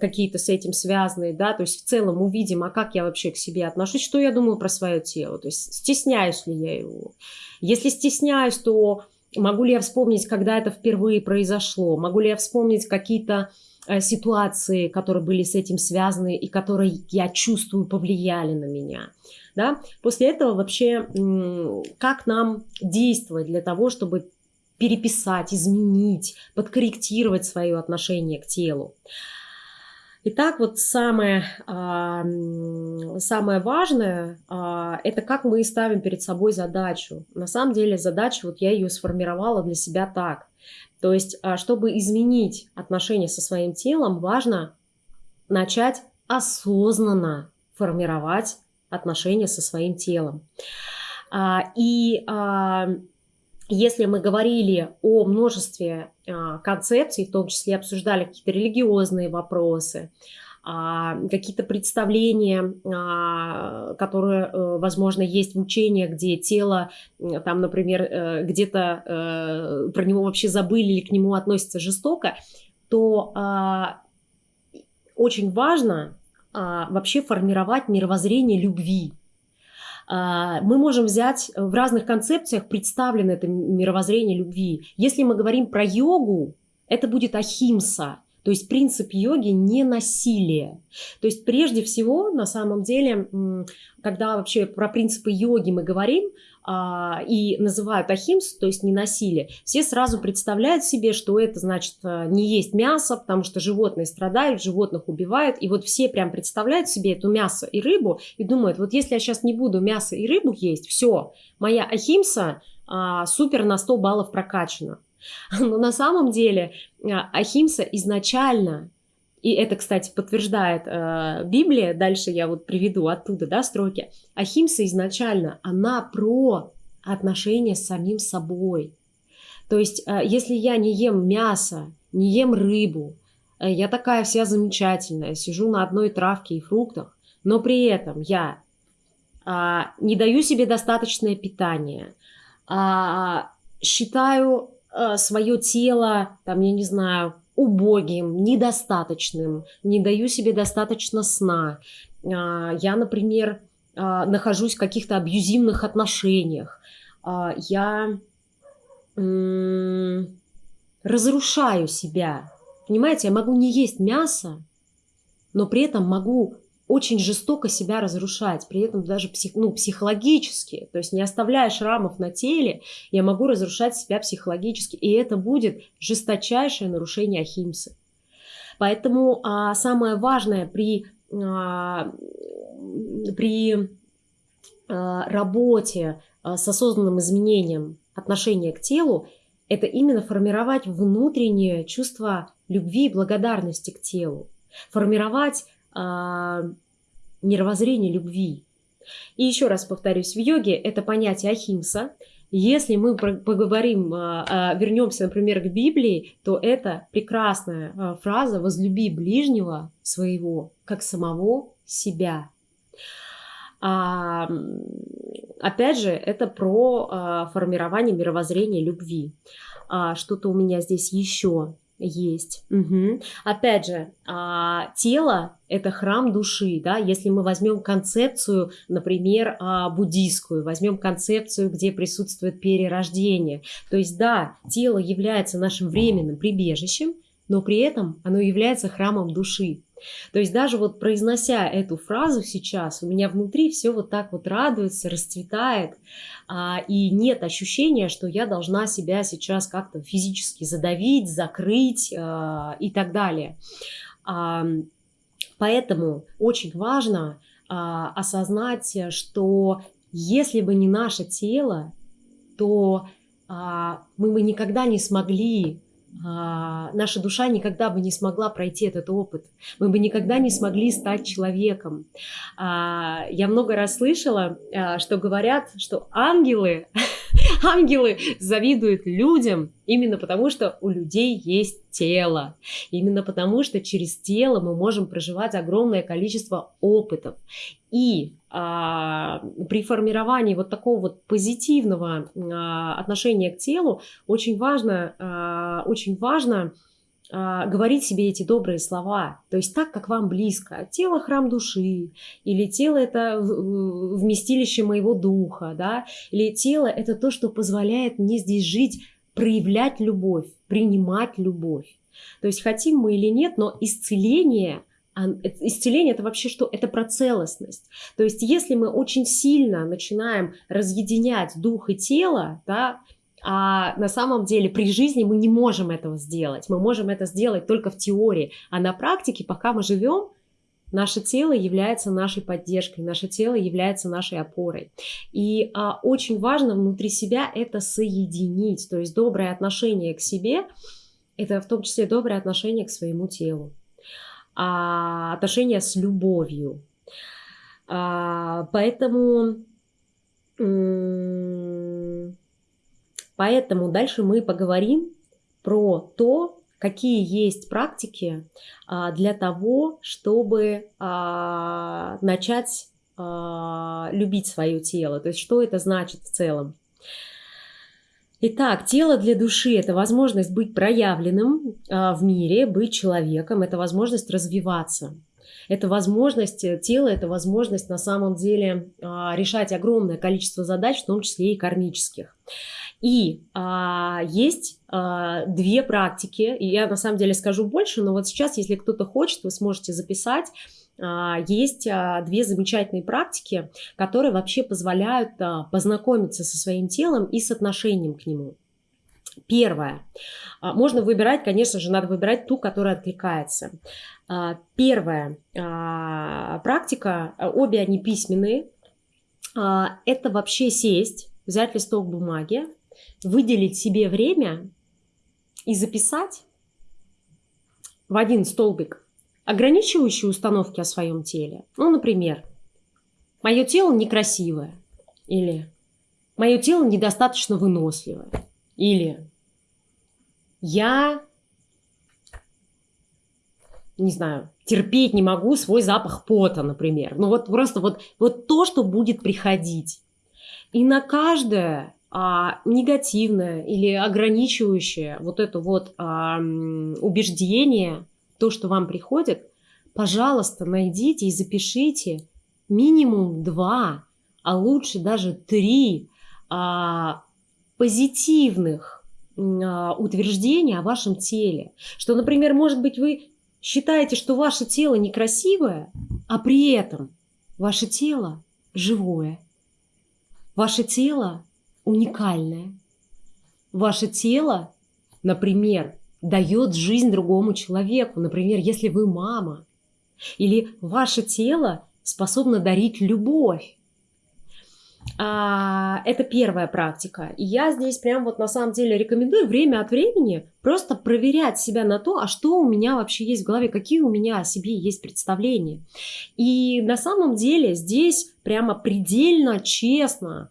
какие-то с этим связанные, да, то есть в целом увидим, а как я вообще к себе отношусь, что я думаю про свое тело, то есть стесняюсь ли я его. Если стесняюсь, то могу ли я вспомнить, когда это впервые произошло, могу ли я вспомнить какие-то Э, ситуации, которые были с этим связаны и которые, я чувствую, повлияли на меня. Да? После этого вообще, как нам действовать для того, чтобы переписать, изменить, подкорректировать свое отношение к телу. Итак, вот самое, а, самое важное а, – это как мы ставим перед собой задачу. На самом деле задача, вот я ее сформировала для себя так. То есть, а, чтобы изменить отношения со своим телом, важно начать осознанно формировать отношения со своим телом. И если мы говорили о множестве концепций, в том числе обсуждали какие-то религиозные вопросы, а, какие-то представления, а, которые, э, возможно, есть в учениях, где тело, там, например, э, где-то э, про него вообще забыли или к нему относятся жестоко, то а, очень важно вообще формировать мировоззрение любви. Мы можем взять в разных концепциях представлено это мировоззрение любви. Если мы говорим про йогу, это будет ахимса, то есть принцип йоги не насилие. То есть прежде всего, на самом деле, когда вообще про принципы йоги мы говорим, а, и называют ахимс, то есть не насилие, все сразу представляют себе, что это значит а, не есть мясо, потому что животные страдают, животных убивают, и вот все прям представляют себе эту мясо и рыбу и думают, вот если я сейчас не буду мясо и рыбу есть, все, моя ахимса а, супер на 100 баллов прокачана. [LAUGHS] Но на самом деле а, Ахимса изначально, и это, кстати, подтверждает э, Библия, дальше я вот приведу оттуда, да, строки, Ахимса изначально, она про отношения с самим собой. То есть, э, если я не ем мясо, не ем рыбу, э, я такая вся замечательная, сижу на одной травке и фруктах, но при этом я э, не даю себе достаточное питание, э, считаю Э, свое тело, там, я не знаю, убогим, недостаточным, не даю себе достаточно сна. А, я, например, а, нахожусь в каких-то абьюзивных отношениях. А, я разрушаю себя. Понимаете, я могу не есть мясо, но при этом могу очень жестоко себя разрушать, при этом даже псих, ну, психологически, то есть не оставляя шрамов на теле, я могу разрушать себя психологически, и это будет жесточайшее нарушение ахимсы. Поэтому а, самое важное при, а, при а, работе а, с осознанным изменением отношения к телу, это именно формировать внутреннее чувство любви и благодарности к телу, формировать мировоззрение любви. И еще раз повторюсь, в йоге это понятие ахимса, Если мы поговорим, а, а, вернемся, например, к Библии, то это прекрасная а, фраза «возлюби ближнего своего, как самого себя». А, опять же, это про формирование мировоззрения любви. А, Что-то у меня здесь еще есть. Угу. Опять же, а, тело – это храм души, да, если мы возьмем концепцию, например, а, буддийскую, возьмем концепцию, где присутствует перерождение. То есть, да, тело является нашим временным прибежищем, но при этом оно является храмом души. То есть даже вот произнося эту фразу сейчас, у меня внутри все вот так вот радуется, расцветает, а, и нет ощущения, что я должна себя сейчас как-то физически задавить, закрыть а, и так далее. А, поэтому очень важно осознать, что если бы не наше тело, то мы бы никогда не смогли наша душа никогда бы не смогла пройти этот опыт. Мы бы никогда не смогли стать человеком. А, я много раз слышала, а, что говорят, что ангелы, ангелы завидуют людям именно потому, что у людей есть тело. Именно потому, что через тело мы можем проживать огромное количество опытов. И а, при формировании вот такого вот позитивного а, отношения к телу очень важно, а, очень важно говорить себе эти добрые слова, то есть так, как вам близко. Тело – храм души, или тело – это вместилище моего духа, да, или тело – это то, что позволяет мне здесь жить, проявлять любовь, принимать любовь. То есть хотим мы или нет, но исцеление исцеление это вообще что? Это про целостность. То есть если мы очень сильно начинаем разъединять дух и тело, да, а на самом деле при жизни мы не можем этого сделать. Мы можем это сделать только в теории, а на практике, пока мы живем, Наше тело является нашей поддержкой, наше тело является нашей опорой. И а, очень важно внутри себя это соединить. То есть доброе отношение к себе – это в том числе доброе отношение к своему телу а, отношения с любовью. А, поэтому, поэтому дальше мы поговорим про то, какие есть практики а, для того, чтобы а, начать а, любить свое тело. То есть что это значит в целом. Итак, тело для души – это возможность быть проявленным в мире, быть человеком, это возможность развиваться. Это возможность, э, тело – это возможность на самом деле решать огромное количество задач, в том числе и кармических. И а, есть а, две практики, и я на самом деле скажу больше, но вот сейчас, если кто-то хочет, вы сможете записать а, есть а, две замечательные практики, которые вообще позволяют а, познакомиться со своим телом и с отношением к нему. Первое. Можно выбирать, конечно же, надо выбирать ту, которая откликается. Первая практика, обе они письменные. Это вообще сесть, взять листок бумаги, выделить себе время и записать в один столбик ограничивающие установки о своем теле. Ну, например, мое тело некрасивое, или мое тело недостаточно выносливое, или я, не знаю, терпеть не могу свой запах пота, например. Ну вот просто вот, вот то, что будет приходить. И на каждое а, негативное или ограничивающее вот это вот а, убеждение – то, что вам приходит, пожалуйста, найдите и запишите минимум два, а лучше даже три а, позитивных а, утверждения о вашем теле. Что, например, может быть, вы считаете, что ваше тело некрасивое, а при этом ваше тело живое, ваше тело уникальное, ваше тело, например, дает жизнь другому человеку. Например, если вы мама, или ваше тело способно дарить любовь. А, это первая практика. И я здесь прям вот на самом деле рекомендую время от времени просто проверять себя на то, а что у меня вообще есть в голове, какие у меня о себе есть представления. И на самом деле здесь прямо предельно честно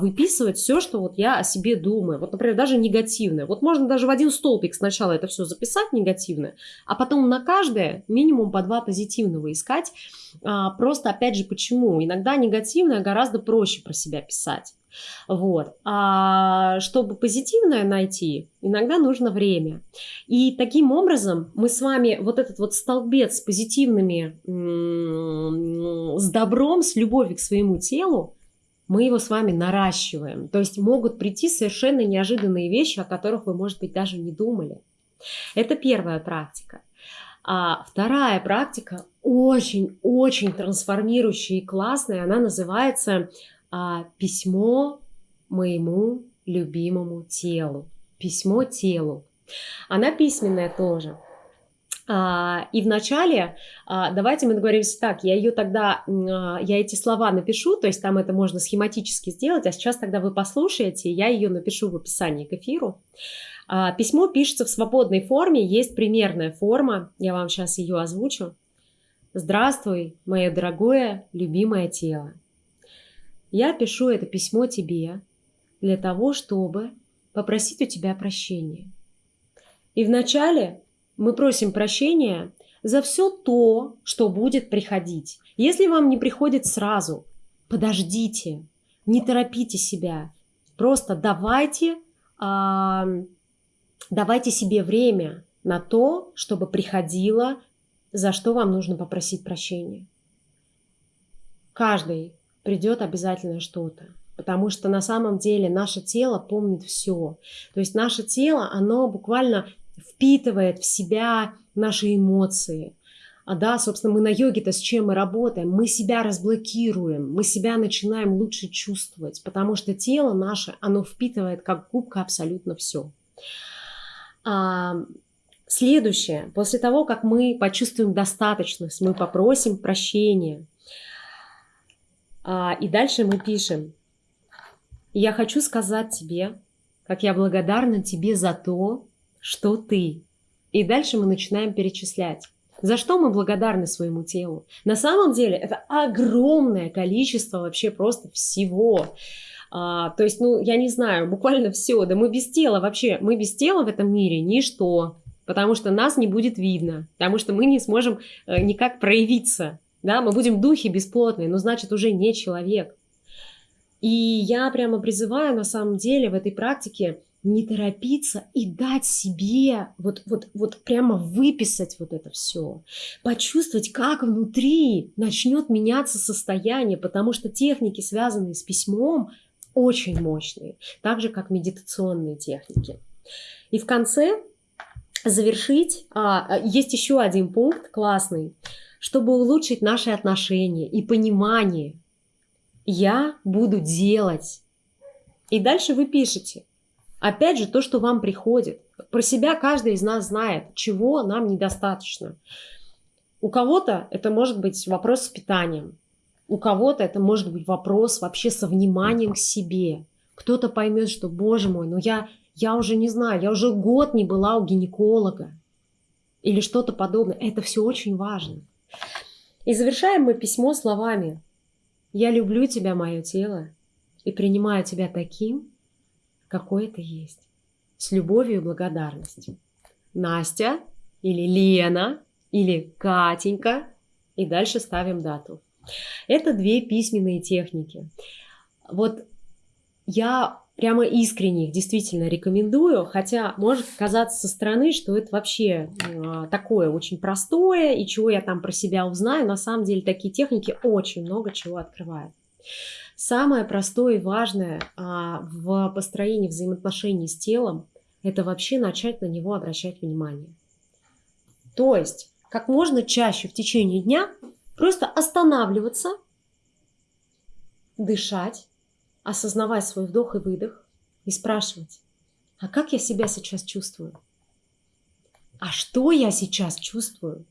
выписывать все, что вот я о себе думаю. Вот, например, даже негативное. Вот можно даже в один столбик сначала это все записать негативное, а потом на каждое минимум по два позитивного искать. А, просто, опять же, почему? Иногда негативное гораздо проще про себя писать. Вот. А чтобы позитивное найти, иногда нужно время. И таким образом мы с вами вот этот вот столбец с позитивными, с добром, с любовью к своему телу, мы его с вами наращиваем. То есть могут прийти совершенно неожиданные вещи, о которых вы, может быть, даже не думали. Это первая практика. А вторая практика очень-очень трансформирующая и классная. Она называется а, «Письмо моему любимому телу». Письмо телу. Она письменная тоже. А, и вначале, а, давайте мы договоримся так, я ее тогда, а, я эти слова напишу, то есть там это можно схематически сделать, а сейчас тогда вы послушаете, я ее напишу в описании к эфиру. Письмо пишется в свободной форме, есть примерная форма, я вам сейчас ее озвучу. Здравствуй, мое дорогое, любимое тело. Я пишу это письмо тебе для того, чтобы попросить у тебя прощения. И вначале мы просим прощения за все то, что будет приходить. Если вам не приходит сразу, подождите, не торопите себя. Просто давайте, а, давайте себе время на то, чтобы приходило, за что вам нужно попросить прощения. Каждый придет обязательно что-то. Потому что на самом деле наше тело помнит все. То есть наше тело, оно буквально впитывает в себя наши эмоции. А да, собственно, мы на йоге-то с чем мы работаем? Мы себя разблокируем, мы себя начинаем лучше чувствовать, потому что тело наше, оно впитывает как губка абсолютно все. А, следующее, после того, как мы почувствуем достаточность, мы попросим прощения. А, и дальше мы пишем, я хочу сказать тебе, как я благодарна тебе за то, что ты. И дальше мы начинаем перечислять. За что мы благодарны своему телу? На самом деле это огромное количество вообще просто всего. А, то есть, ну, я не знаю, буквально все. Да мы без тела вообще, мы без тела в этом мире ничто. Потому что нас не будет видно, потому что мы не сможем э, никак проявиться. Да, мы будем духи бесплотные, но значит уже не человек. И я прямо призываю на самом деле в этой практике не торопиться и дать себе, вот, вот, вот прямо выписать вот это все, почувствовать, как внутри начнет меняться состояние, потому что техники, связанные с письмом, очень мощные, так же, как медитационные техники. И в конце завершить, а, есть еще один пункт классный, чтобы улучшить наши отношения и понимание. Я буду делать. И дальше вы пишете – Опять же, то, что вам приходит. Про себя каждый из нас знает, чего нам недостаточно. У кого-то это может быть вопрос с питанием, у кого-то это может быть вопрос вообще со вниманием к себе. Кто-то поймет, что, боже мой, ну я, я уже не знаю, я уже год не была у гинеколога или что-то подобное. Это все очень важно. И завершаем мы письмо словами «Я люблю тебя, мое тело, и принимаю тебя таким, какой это есть. С любовью и благодарностью. Настя или Лена или Катенька. И дальше ставим дату. Это две письменные техники. Вот я прямо искренне их действительно рекомендую, хотя может казаться со стороны, что это вообще э, такое очень простое, и чего я там про себя узнаю, на самом деле такие техники очень много чего открывают. Самое простое и важное а, в построении взаимоотношений с телом – это вообще начать на него обращать внимание. То есть, как можно чаще в течение дня просто останавливаться, дышать, осознавать свой вдох и выдох и спрашивать, а как я себя сейчас чувствую? А что я сейчас чувствую?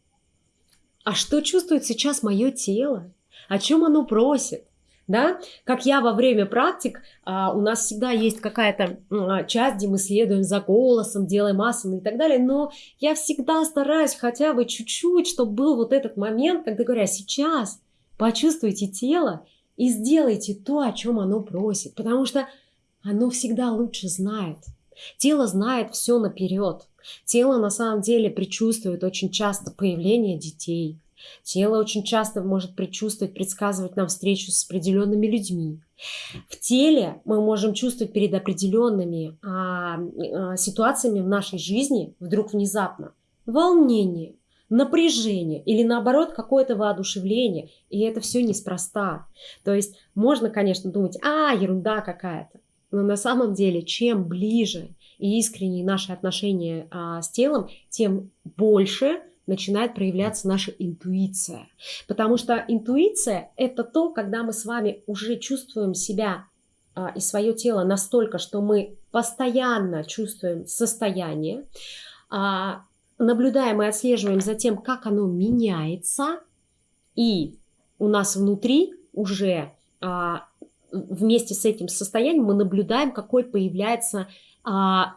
А что чувствует сейчас мое тело? О чем оно просит? Да, как я во время практик, а, у нас всегда есть какая-то а, часть, где мы следуем за голосом, делаем асаны и так далее, но я всегда стараюсь хотя бы чуть-чуть, чтобы был вот этот момент, когда говоря, сейчас почувствуйте тело и сделайте то, о чем оно просит, потому что оно всегда лучше знает. Тело знает все наперед. Тело на самом деле предчувствует очень часто появление детей. Тело очень часто может предчувствовать, предсказывать нам встречу с определенными людьми. В теле мы можем чувствовать перед определенными а, а, ситуациями в нашей жизни вдруг внезапно волнение, напряжение или наоборот какое-то воодушевление. И это все неспроста. То есть можно, конечно, думать, а, ерунда какая-то. Но на самом деле, чем ближе и искреннее наши отношения а, с телом, тем больше начинает проявляться наша интуиция. Потому что интуиция – это то, когда мы с вами уже чувствуем себя а, и свое тело настолько, что мы постоянно чувствуем состояние, а, наблюдаем и отслеживаем за тем, как оно меняется, и у нас внутри уже а, вместе с этим состоянием мы наблюдаем, какой появляется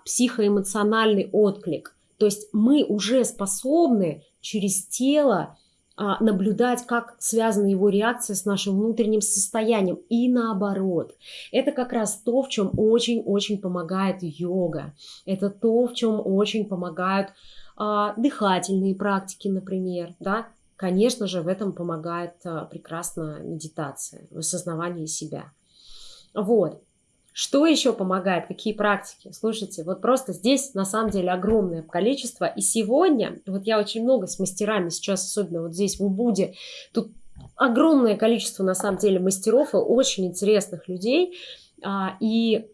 психоэмоциональный отклик. То есть мы уже способны через тело а, наблюдать, как связана его реакция с нашим внутренним состоянием и наоборот. Это как раз то, в чем очень-очень помогает йога. Это то, в чем очень помогают а, дыхательные практики, например, да. Конечно же, в этом помогает а, прекрасно медитация, в осознавании себя. Вот. Что еще помогает? Какие практики? Слушайте, вот просто здесь на самом деле огромное количество. И сегодня, вот я очень много с мастерами сейчас, особенно вот здесь в Убуде, тут огромное количество на самом деле мастеров и очень интересных людей. А, и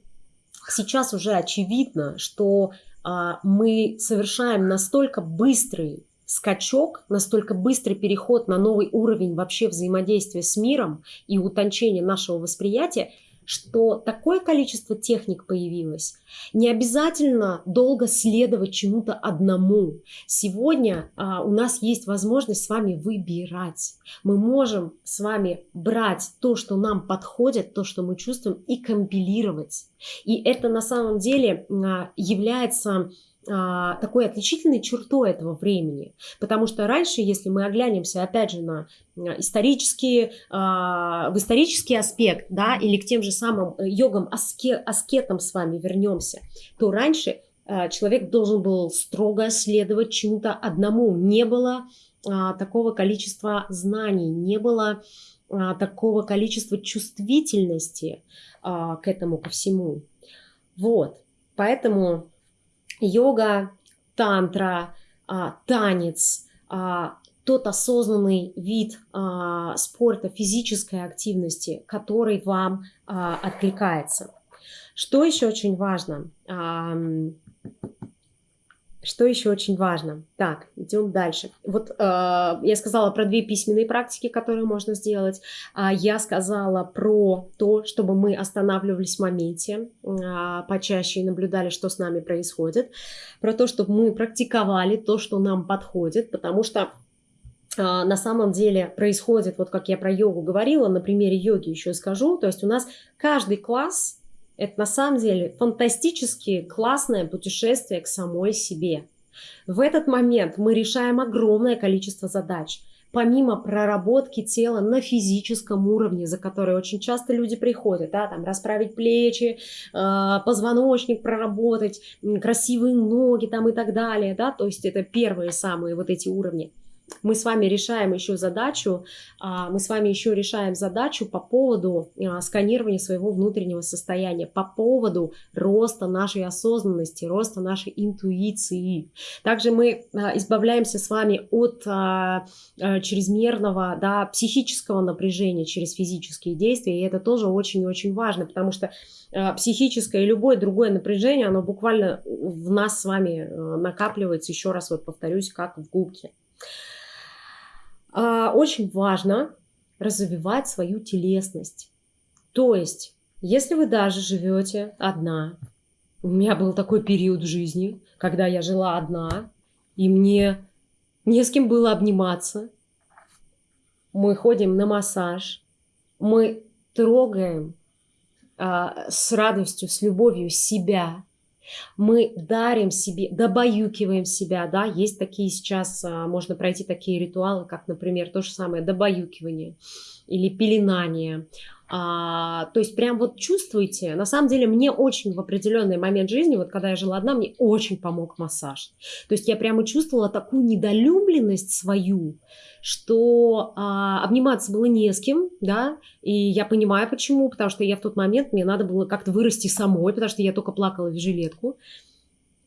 сейчас уже очевидно, что а, мы совершаем настолько быстрый скачок, настолько быстрый переход на новый уровень вообще взаимодействия с миром и утончения нашего восприятия, что такое количество техник появилось. Не обязательно долго следовать чему-то одному. Сегодня а, у нас есть возможность с вами выбирать. Мы можем с вами брать то, что нам подходит, то, что мы чувствуем, и компилировать. И это на самом деле а, является такой отличительной чертой этого времени. Потому что раньше, если мы оглянемся, опять же, на а, исторические, а, в исторический аспект, да, или к тем же самым э, йогам, аске, аскетам с вами вернемся, то раньше человек должен был строго следовать чему-то одному. Не было такого количества знаний, не было такого количества чувствительности к этому ко всему. Вот. Поэтому йога, тантра, а, танец, а, тот осознанный вид а, спорта, физической активности, который вам откликается. Что еще очень важно? Что еще очень важно? Так, идем дальше. Вот э, я сказала про две письменные практики, которые можно сделать. А я сказала про то, чтобы мы останавливались в моменте э, почаще и наблюдали, что с нами происходит. Про то, чтобы мы практиковали то, что нам подходит, потому что на самом деле происходит, вот как я про йогу говорила, на примере йоги еще скажу, то есть у нас каждый класс это на самом деле фантастически классное путешествие к самой себе. В этот момент мы решаем огромное количество задач. Помимо проработки тела на физическом уровне, за которой очень часто люди приходят, да, там расправить плечи, э, позвоночник проработать, красивые ноги там и так далее, да, то есть это первые самые вот эти уровни мы с вами решаем еще задачу, а, мы с вами еще решаем задачу по поводу а, сканирования своего внутреннего состояния, по поводу роста нашей осознанности, роста нашей интуиции. Также мы а, избавляемся с вами от чрезмерного да, психического напряжения через физические действия, и это тоже очень-очень важно, потому что психическое и любое другое напряжение, оно буквально в нас с вами накапливается, еще раз вот повторюсь, как в губке. А, очень важно развивать свою телесность. То есть, если вы даже живете одна, у меня был такой период в жизни, когда я жила одна, и мне не с кем было обниматься. Мы ходим на массаж, мы трогаем а, с радостью, с любовью себя, мы дарим себе, добаюкиваем себя, да, есть такие сейчас, а, можно пройти такие ритуалы, как, например, то же самое добаюкивание или пеленание. А, то есть прям вот чувствуете, на самом деле мне очень в определенный момент жизни, вот когда я жила одна, мне очень помог массаж. То есть я прямо чувствовала такую недолюбленность свою, что а, обниматься было не с кем, да, и я понимаю почему, потому что я в тот момент, мне надо было как-то вырасти самой, потому что я только плакала в жилетку.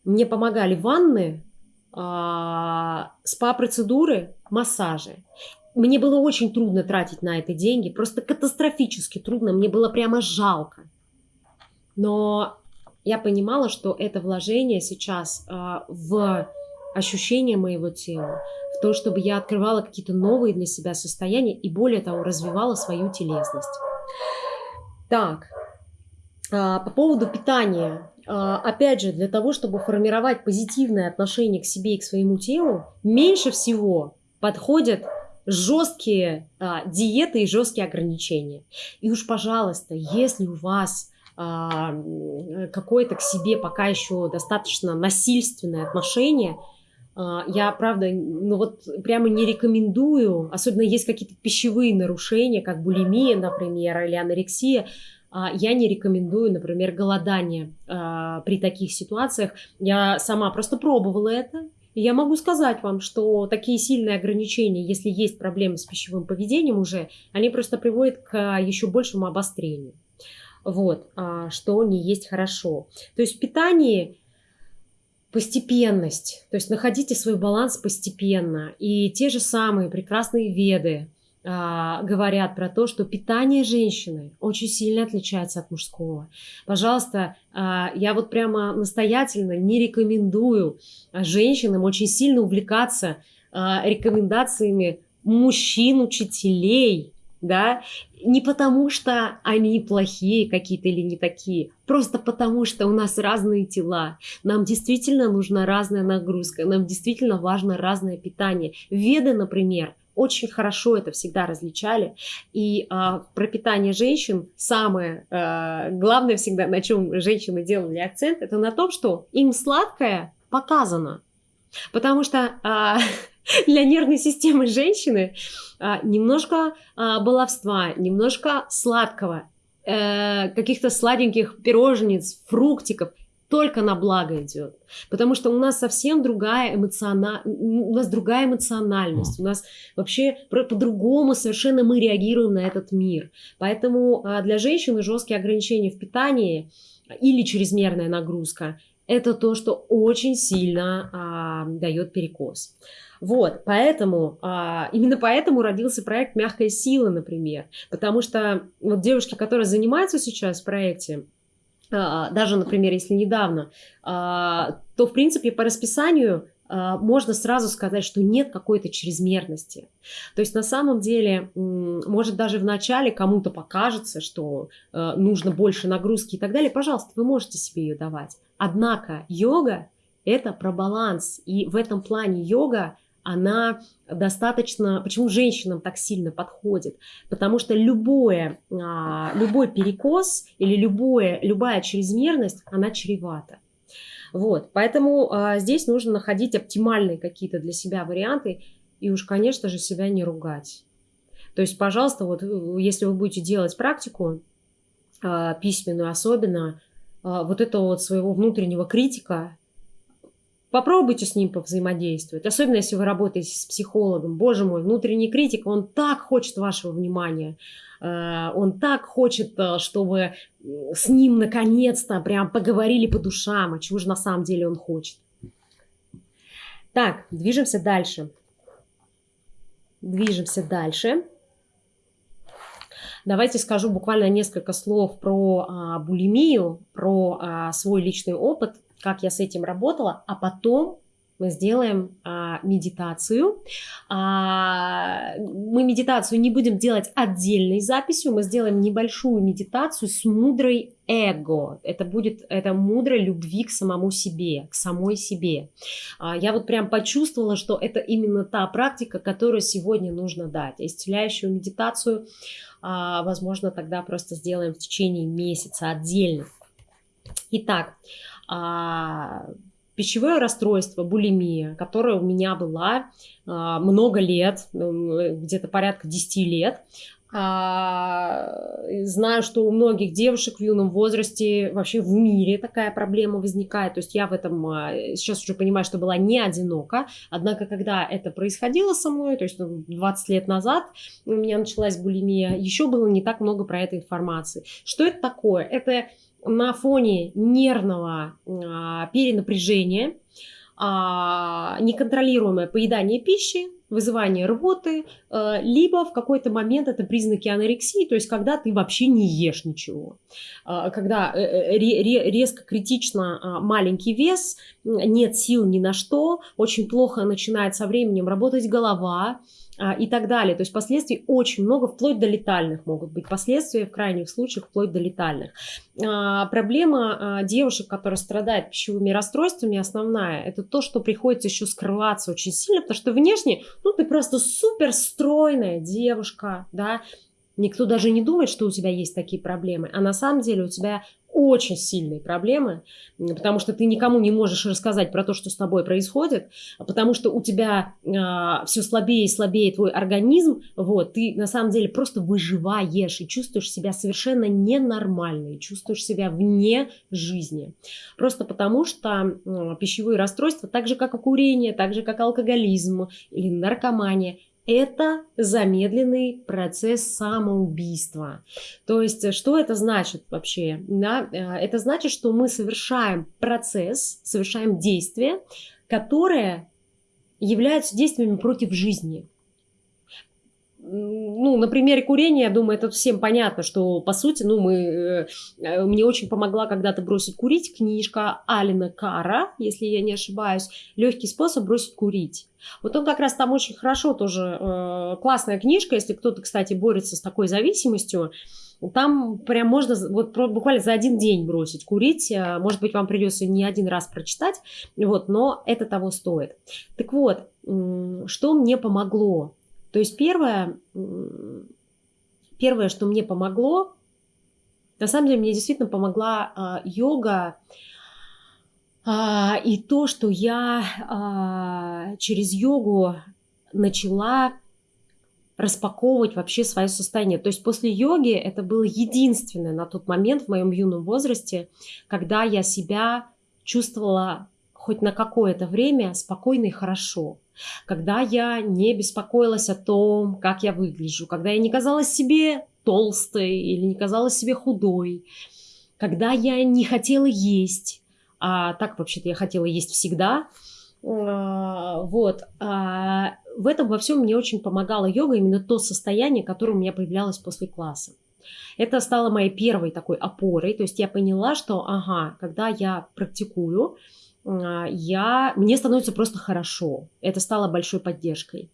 Мне помогали ванны, а, спа-процедуры, массажи. Мне было очень трудно тратить на это деньги, просто катастрофически трудно, мне было прямо жалко. Но я понимала, что это вложение сейчас а, в ощущение моего тела, в то, чтобы я открывала какие-то новые для себя состояния и более того развивала свою телесность. Так, а, по поводу питания. А, опять же, для того, чтобы формировать позитивное отношение к себе и к своему телу, меньше всего подходят жесткие а, диеты и жесткие ограничения. И уж, пожалуйста, если у вас а, какое-то к себе пока еще достаточно насильственное отношение, а, я, правда, ну вот прямо не рекомендую, особенно есть какие-то пищевые нарушения, как булимия, например, или анорексия, а, я не рекомендую, например, голодание а, при таких ситуациях. Я сама просто пробовала это. И я могу сказать вам, что такие сильные ограничения, если есть проблемы с пищевым поведением уже, они просто приводят к еще большему обострению. Вот, а, что не есть хорошо. То есть в питании постепенность, то есть находите свой баланс постепенно. И те же самые прекрасные веды, говорят про то, что питание женщины очень сильно отличается от мужского. Пожалуйста, а, я вот прямо настоятельно не рекомендую женщинам очень сильно увлекаться а, рекомендациями мужчин-учителей, да, не потому что они плохие какие-то или не такие, просто потому что у нас разные тела, нам действительно нужна разная нагрузка, нам действительно важно разное питание. Веды, например, очень хорошо это всегда различали. И а, про питание женщин самое а, главное всегда, на чем женщины делали акцент, это на том, что им сладкое показано. Потому что а, [LAUGHS] для нервной системы женщины а, немножко а, баловства, немножко сладкого, э, каких-то сладеньких пирожниц, фруктиков – только на благо идет. Потому что у нас совсем другая эмоциона... у нас другая эмоциональность, у нас вообще по-другому совершенно мы реагируем на этот мир. Поэтому а, для женщины жесткие ограничения в питании или чрезмерная нагрузка это то, что очень сильно а, дает перекос. Вот, поэтому, а, именно поэтому родился проект «Мягкая сила», например. Потому что вот девушки, которые занимаются сейчас в проекте, даже, например, если недавно, а, то, в принципе, по расписанию а, можно сразу сказать, что нет какой-то чрезмерности. То есть на самом деле, может даже в начале кому-то покажется, что нужно больше нагрузки и так далее, пожалуйста, вы можете себе ее давать. Однако йога – это про баланс, и в этом плане йога она достаточно... Почему женщинам так сильно подходит? Потому что любое, а, любой перекос или любое, любая чрезмерность, она чревата. Вот, поэтому а, здесь нужно находить оптимальные какие-то для себя варианты и уж, конечно же, себя не ругать. То есть, пожалуйста, вот если вы будете делать практику а, письменную особенно, вот этого вот своего внутреннего критика Попробуйте с ним повзаимодействовать, особенно если вы работаете с психологом. Боже мой, внутренний критик, он так хочет вашего внимания, э, он так хочет, э, чтобы с ним наконец-то прям поговорили по душам, а чего же на самом деле он хочет. Так, движемся дальше. Движемся дальше. Давайте скажу буквально несколько слов про а, булимию, про а, свой личный опыт как я с этим работала, а потом мы сделаем а, медитацию. А, мы медитацию не будем делать отдельной записью, мы сделаем небольшую медитацию с мудрой эго. Это будет это мудрой любви к самому себе, к самой себе. А, я вот прям почувствовала, что это именно та практика, которую сегодня нужно дать. Исцеляющую медитацию, а, возможно, тогда просто сделаем в течение месяца отдельно. Итак, пищевое расстройство, булимия, которое у меня была а, много лет, где-то порядка 10 лет, А, знаю, что у многих девушек в юном возрасте вообще в мире такая проблема возникает. То есть я в этом а, сейчас уже понимаю, что была не одинока. Однако, когда это происходило со мной, то есть 20 ну, лет назад у меня началась булимия, еще было не так много про это информации. Что это такое? Это на фоне нервного а, перенапряжения, а, неконтролируемое поедание пищи, вызывание рвоты, э, либо в какой-то момент это признаки анорексии, то есть когда ты вообще не ешь ничего, а, когда э, э, резко критично а, маленький вес, нет сил ни на что, очень плохо начинает со временем работать голова, а, и так далее. То есть последствий очень много, вплоть до летальных могут быть последствия, в крайних случаях вплоть до летальных. А, проблема а, девушек, которые страдают пищевыми расстройствами, основная, это то, что приходится еще скрываться очень сильно, потому что внешне, ну, ты просто супер стройная девушка, да, Никто даже не думает, что у тебя есть такие проблемы, а на самом деле у тебя очень сильные проблемы, потому что ты никому не можешь рассказать про то, что с тобой происходит, потому что у тебя э, а, все слабее и слабее твой организм, вот, ты на самом деле просто выживаешь и чувствуешь себя совершенно ненормально, и чувствуешь себя вне жизни. Просто потому что э, пищевые расстройства, так же как и курение, так же как алкоголизм или наркомания, это замедленный процесс самоубийства. То есть, что это значит вообще? Да? Э, это значит, что мы совершаем процесс, совершаем действия, которые являются действиями против жизни ну, на примере курения, я думаю, это всем понятно, что, по сути, ну, мы, э, э, мне очень помогла когда-то бросить курить книжка Алина Кара, если я не ошибаюсь, «Легкий способ бросить курить». Вот он как раз там очень хорошо тоже, э, классная книжка, если кто-то, кстати, борется с такой зависимостью, там прям можно вот буквально за один день бросить курить. Э, может быть, вам придется не один раз прочитать, вот, но это того стоит. Так вот, что мне помогло? То есть первое, первое, что мне помогло, на самом деле мне действительно помогла а, йога и то, что я а, через йогу начала распаковывать вообще свое состояние. То есть после йоги это было единственное на тот момент в моем юном возрасте, когда я себя чувствовала хоть на какое-то время спокойно и хорошо. Когда я не беспокоилась о том, как я выгляжу, когда я не казалась себе толстой или не казалась себе худой, когда я не хотела есть, а так вообще-то я хотела есть всегда, а, вот, а, в этом во всем мне очень помогала йога, именно то состояние, которое у меня появлялось после класса. Это стало моей первой такой опорой, то есть я поняла, что, ага, когда я практикую, а, я, мне становится просто хорошо. Это стало большой поддержкой.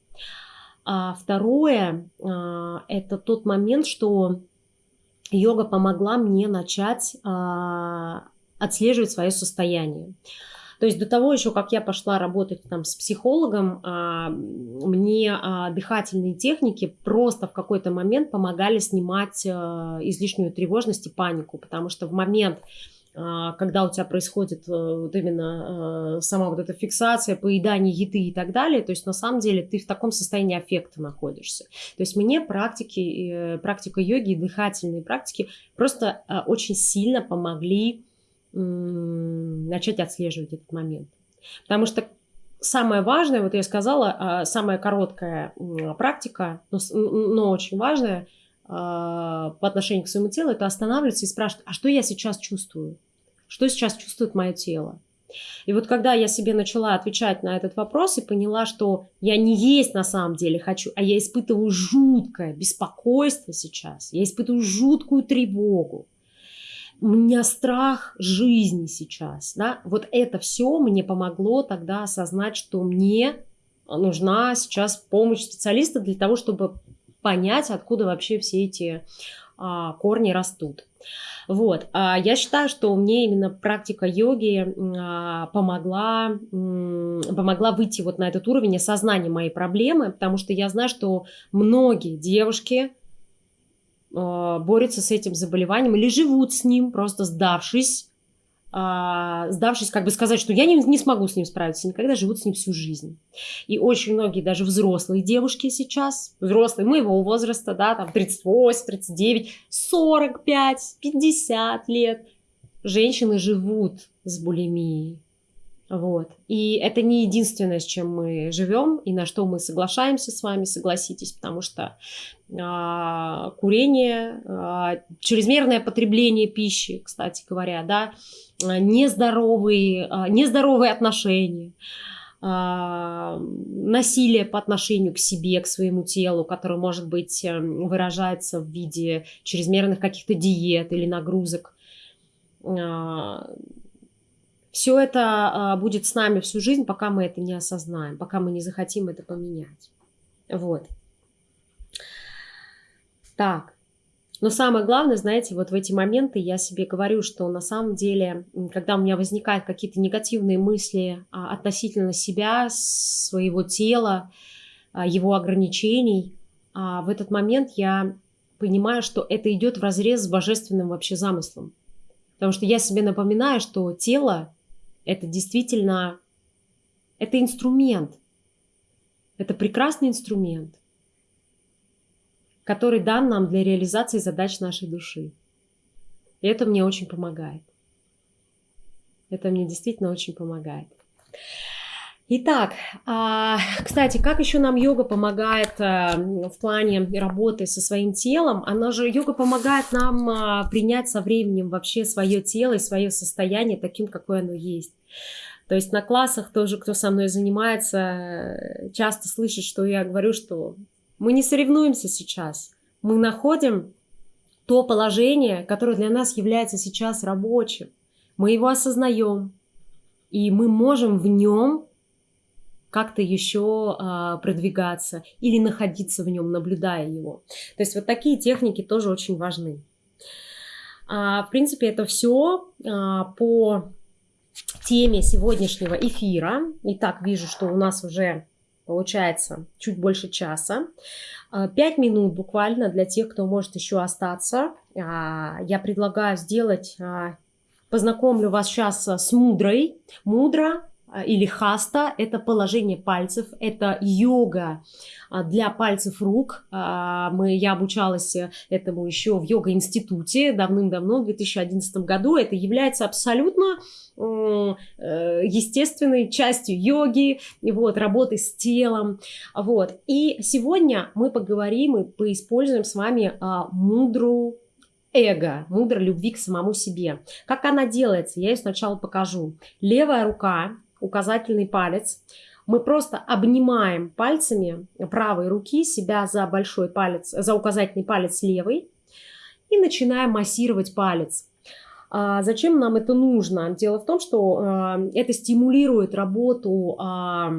А второе, это тот момент, что йога помогла мне начать отслеживать свое состояние. То есть до того еще, как я пошла работать там с психологом, мне дыхательные техники просто в какой-то момент помогали снимать излишнюю тревожность и панику, потому что в момент, а, когда у тебя происходит э, вот именно э, сама вот эта фиксация, поедание еды и так далее, то есть на самом деле ты в таком состоянии аффекта находишься. То есть мне практики, э, практика йоги и дыхательные практики просто очень сильно помогли начать отслеживать этот момент. Потому что самое важное, вот я сказала, а, самая короткая практика, но, но очень важная – а, по отношению к своему телу, это останавливаться и спрашивать, а что я сейчас чувствую? Что сейчас чувствует мое тело? И вот когда я себе начала отвечать на этот вопрос и поняла, что я не есть на самом деле хочу, а я испытываю жуткое беспокойство сейчас, я испытываю жуткую тревогу, у меня страх жизни сейчас, да, вот это все мне помогло тогда осознать, что мне нужна сейчас помощь специалиста для того, чтобы понять, откуда вообще все эти а, корни растут. Вот, а я считаю, что мне именно практика йоги а, помогла, помогла выйти вот на этот уровень осознания моей проблемы, потому что я знаю, что многие девушки борются с этим заболеванием или живут с ним, просто сдавшись а, сдавшись, как бы сказать, что я не, не смогу с ним справиться, никогда живут с ним всю жизнь. И очень многие, даже взрослые девушки сейчас, взрослые моего возраста, да, там 38, 39, 45, 50 лет, женщины живут с булимией. Вот. И это не единственное, с чем мы живем и на что мы соглашаемся с вами, согласитесь, потому что а, курение, а, чрезмерное потребление пищи, кстати говоря, да, а, нездоровые, а, нездоровые отношения, а, насилие по отношению к себе, к своему телу, которое, может быть, эм, выражается в виде чрезмерных каких-то диет или нагрузок а, все это а, будет с нами всю жизнь, пока мы это не осознаем, пока мы не захотим это поменять. Вот. Так. Но самое главное, знаете, вот в эти моменты я себе говорю, что на самом деле, когда у меня возникают какие-то негативные мысли а, относительно себя, своего тела, а, его ограничений, в этот момент я понимаю, что это идет в разрез с божественным вообще замыслом. Потому что я себе напоминаю, что тело это действительно, это инструмент. Это прекрасный инструмент, который дан нам для реализации задач нашей души. И это мне очень помогает. Это мне действительно очень помогает. Итак, а, кстати, как еще нам йога помогает а, в плане работы со своим телом? Она же, йога помогает нам а, принять со временем вообще свое тело и свое состояние таким, какое оно есть. То есть на классах тоже, кто со мной занимается, часто слышит, что я говорю, что мы не соревнуемся сейчас. Мы находим то положение, которое для нас является сейчас рабочим. Мы его осознаем, и мы можем в нем как-то еще а, продвигаться или находиться в нем, наблюдая его. То есть вот такие техники тоже очень важны. А, в принципе, это все а, по теме сегодняшнего эфира. Итак, вижу, что у нас уже получается чуть больше часа. Пять минут буквально для тех, кто может еще остаться. Я предлагаю сделать, познакомлю вас сейчас с мудрой. Мудра а, или хаста – это положение пальцев, это йога а, для пальцев рук. А, мы, я обучалась этому еще в йога-институте давным-давно, в 2011 году. Это является абсолютно э, естественной частью йоги, вот, работы с телом. Вот. И сегодня мы поговорим и поиспользуем с вами мудру эго, мудро любви к самому себе. Как она делается, я ее сначала покажу. Левая рука указательный палец. Мы просто обнимаем пальцами правой руки себя за большой палец, за указательный палец левой и начинаем массировать палец. А зачем нам это нужно? Дело в том, что а, это стимулирует работу, а,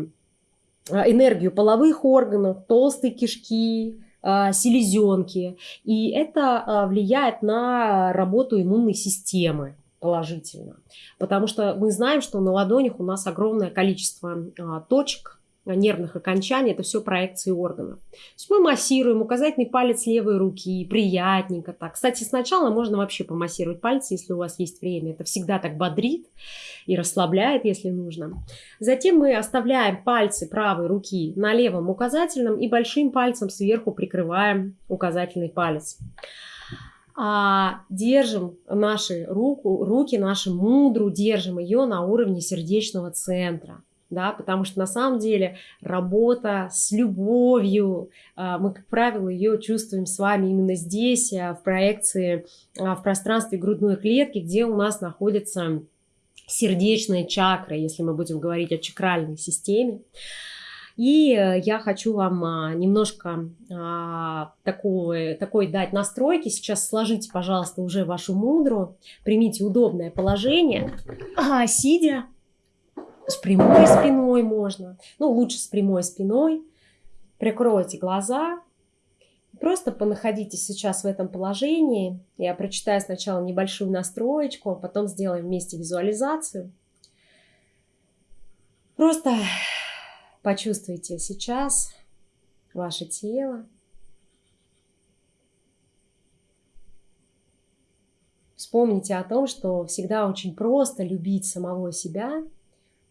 энергию половых органов, толстой кишки, селезенки. И это влияет на работу иммунной системы положительно. Потому что мы знаем, что на ладонях у нас огромное количество а, точек, нервных окончаний, это все проекции органов. То есть мы массируем указательный палец левой руки, приятненько так. Кстати, сначала можно вообще помассировать пальцы, если у вас есть время. Это всегда так бодрит и расслабляет, если нужно. Затем мы оставляем пальцы правой руки на левом указательном и большим пальцем сверху прикрываем указательный палец а держим наши руку, руки, наши мудру, держим ее на уровне сердечного центра. Да, потому что на самом деле работа с любовью, а, мы, как правило, ее чувствуем с вами именно здесь, а, в проекции, а, в пространстве грудной клетки, где у нас находится сердечная чакра, если мы будем говорить о чакральной системе. И э, я хочу вам а, немножко а, такой, такой дать настройки. Сейчас сложите, пожалуйста, уже вашу мудру. Примите удобное положение, а, сидя. С прямой спиной можно. Ну, лучше с прямой спиной. Прикройте глаза. Просто понаходитесь сейчас в этом положении. Я прочитаю сначала небольшую настроечку, а потом сделаем вместе визуализацию. Просто Почувствуйте сейчас ваше тело. Вспомните о том, что всегда очень просто любить самого себя,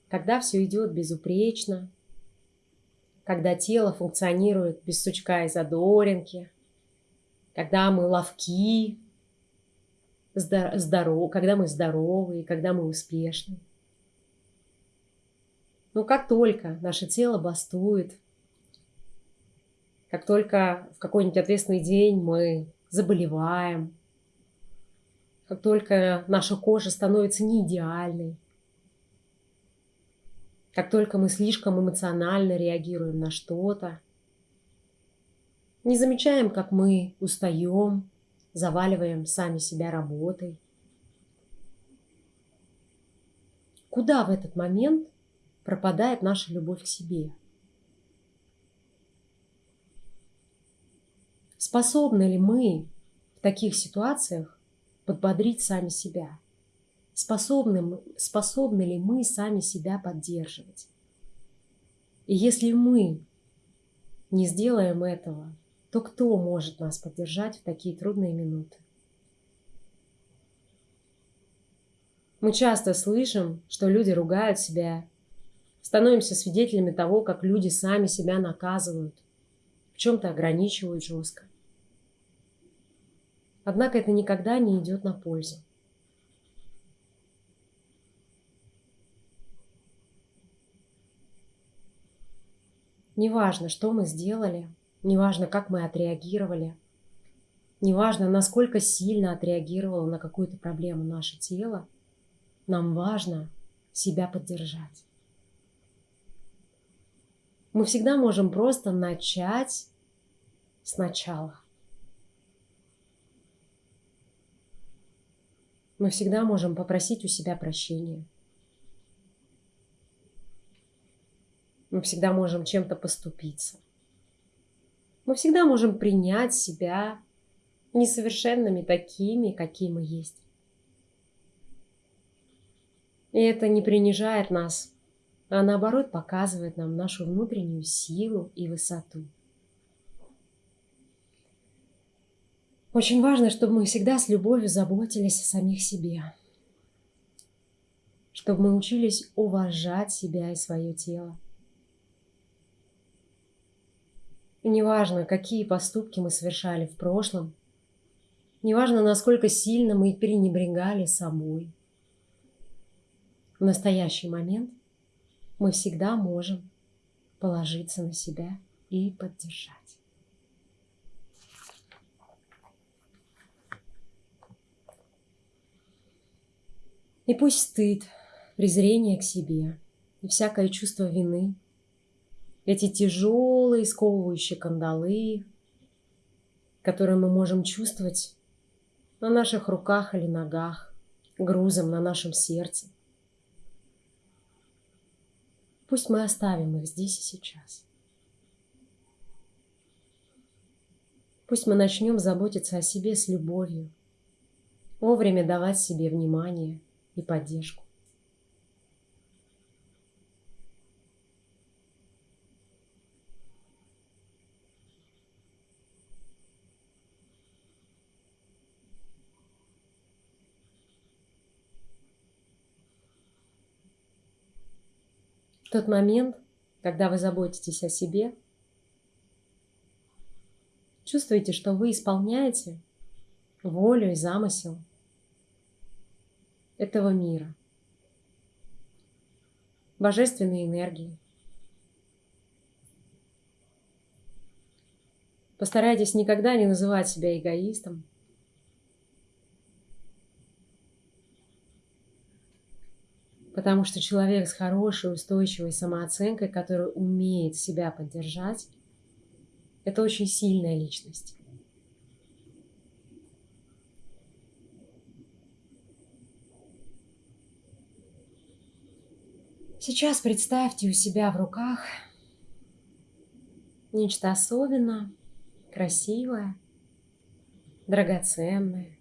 когда все идет безупречно, когда тело функционирует без сучка и задоринки, когда мы ловки, здоров, когда мы здоровы, когда мы успешны. Но как только наше тело бастует, как только в какой-нибудь ответственный день мы заболеваем, как только наша кожа становится не идеальной, как только мы слишком эмоционально реагируем на что-то, не замечаем, как мы устаем, заваливаем сами себя работой. Куда в этот момент пропадает наша любовь к себе? Способны ли мы в таких ситуациях подбодрить сами себя? Способны, способны ли мы сами себя поддерживать? И если мы не сделаем этого, то кто может нас поддержать в такие трудные минуты? Мы часто слышим, что люди ругают себя, становимся свидетелями того, как люди сами себя наказывают, в чем-то ограничивают жестко. Однако это никогда не идет на пользу. Неважно, что мы сделали, неважно, как мы отреагировали, неважно, насколько сильно отреагировало на какую-то проблему наше тело, нам важно себя поддержать. Мы всегда можем просто начать сначала. Мы всегда можем попросить у себя прощения. Мы всегда можем чем-то поступиться. Мы всегда можем принять себя несовершенными такими, какие мы есть. И это не принижает нас, а наоборот показывает нам нашу внутреннюю силу и высоту. Очень важно, чтобы мы всегда с любовью заботились о самих себе. Чтобы мы учились уважать себя и свое тело. И неважно, какие поступки мы совершали в прошлом, неважно, насколько сильно мы пренебрегали собой, в настоящий момент мы всегда можем положиться на себя и поддержать. И пусть стыд, презрение к себе и всякое чувство вины эти тяжелые сковывающие кандалы, которые мы можем чувствовать на наших руках или ногах, грузом на нашем сердце. Пусть мы оставим их здесь и сейчас. Пусть мы начнем заботиться о себе с любовью, вовремя давать себе внимание и поддержку. Тот момент, когда вы заботитесь о себе, чувствуете, что вы исполняете волю и замысел этого мира, божественной энергии. Постарайтесь никогда не называть себя эгоистом, Потому что человек с хорошей, устойчивой самооценкой, который умеет себя поддержать, это очень сильная личность. Сейчас представьте у себя в руках нечто особенное, красивое, драгоценное,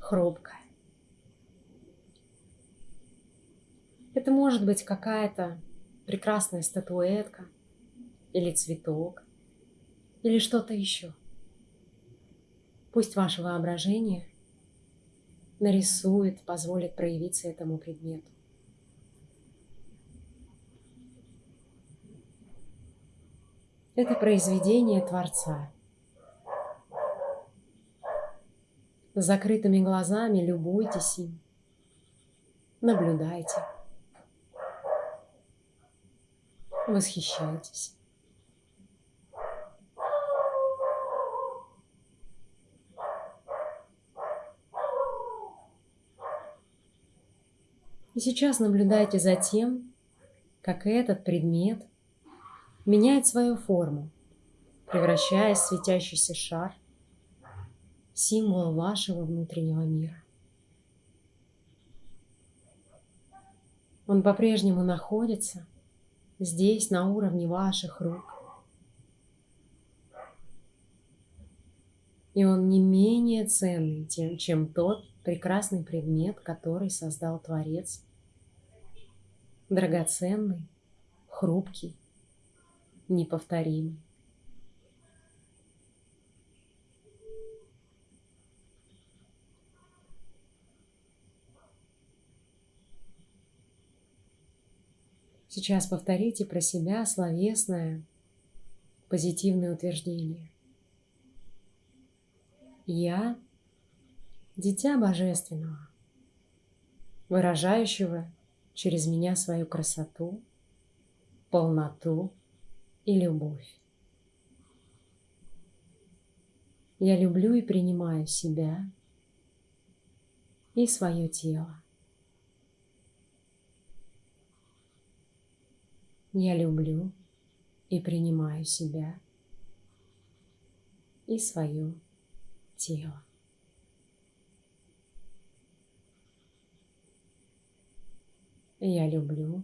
хрупкое. Это может быть какая-то прекрасная статуэтка или цветок или что-то еще. Пусть ваше воображение нарисует, позволит проявиться этому предмету. Это произведение Творца. С закрытыми глазами любуйтесь им, наблюдайте, восхищайтесь. И сейчас наблюдайте за тем, как этот предмет меняет свою форму, превращаясь в светящийся шар, символ вашего внутреннего мира. Он по-прежнему находится здесь, на уровне ваших рук. И он не менее ценный, чем тот прекрасный предмет, который создал Творец. Драгоценный, хрупкий, неповторимый. Сейчас повторите про себя словесное позитивное утверждение. Я Дитя Божественного, выражающего через меня свою красоту, полноту и любовь. Я люблю и принимаю себя и свое тело. Я люблю и принимаю себя и свое тело. Я люблю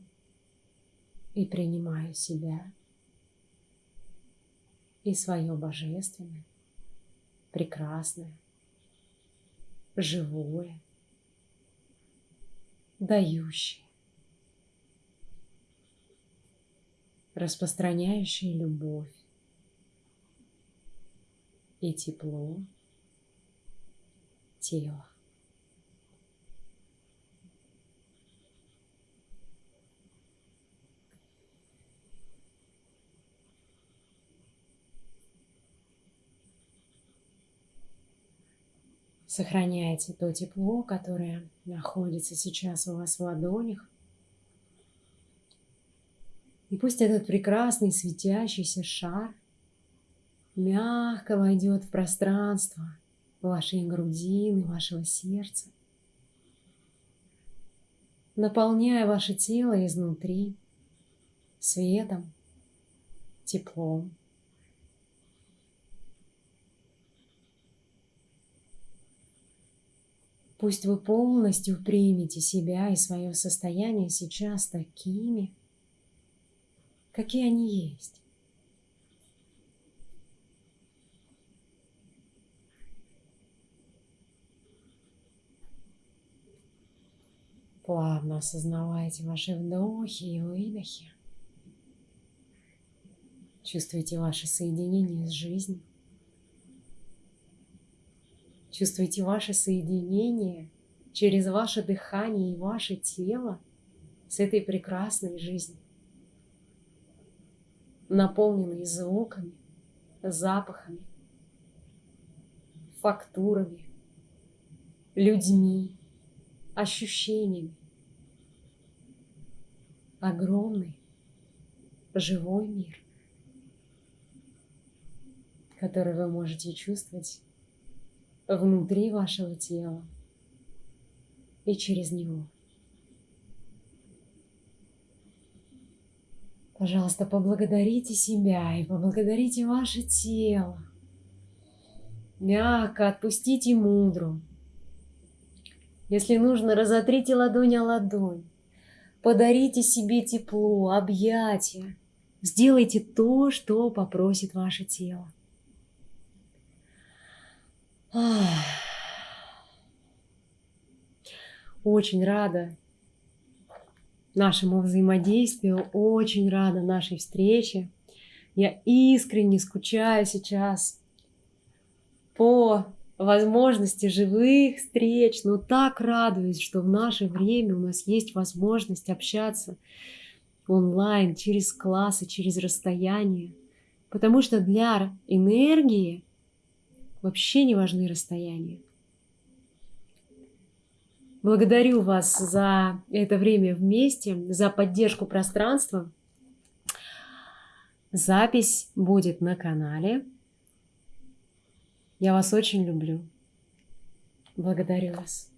и принимаю себя и свое божественное, прекрасное, живое, дающее, распространяющее любовь и тепло тела. Сохраняйте то тепло, которое находится сейчас у вас в ладонях. И пусть этот прекрасный светящийся шар мягко войдет в пространство вашей грудины, вашего сердца, наполняя ваше тело изнутри светом, теплом, Пусть вы полностью примете себя и свое состояние сейчас такими, какие они есть. Плавно осознавайте ваши вдохи и выдохи. Чувствуйте ваше соединение с жизнью. Чувствуйте ваше соединение через ваше дыхание и ваше тело с этой прекрасной жизнью, наполненной звуками, запахами, фактурами, людьми, ощущениями. Огромный живой мир, который вы можете чувствовать внутри вашего тела и через него. Пожалуйста, поблагодарите себя и поблагодарите ваше тело. Мягко отпустите мудру. Если нужно, разотрите ладонь о ладонь. Подарите себе тепло, объятия. Сделайте то, что попросит ваше тело. Очень рада нашему взаимодействию, очень рада нашей встрече. Я искренне скучаю сейчас по возможности живых встреч. Но так радуюсь, что в наше время у нас есть возможность общаться онлайн, через классы, через расстояние. Потому что для энергии вообще не важны расстояния. Благодарю вас за это время вместе, за поддержку пространства. Запись будет на канале. Я вас очень люблю. Благодарю вас.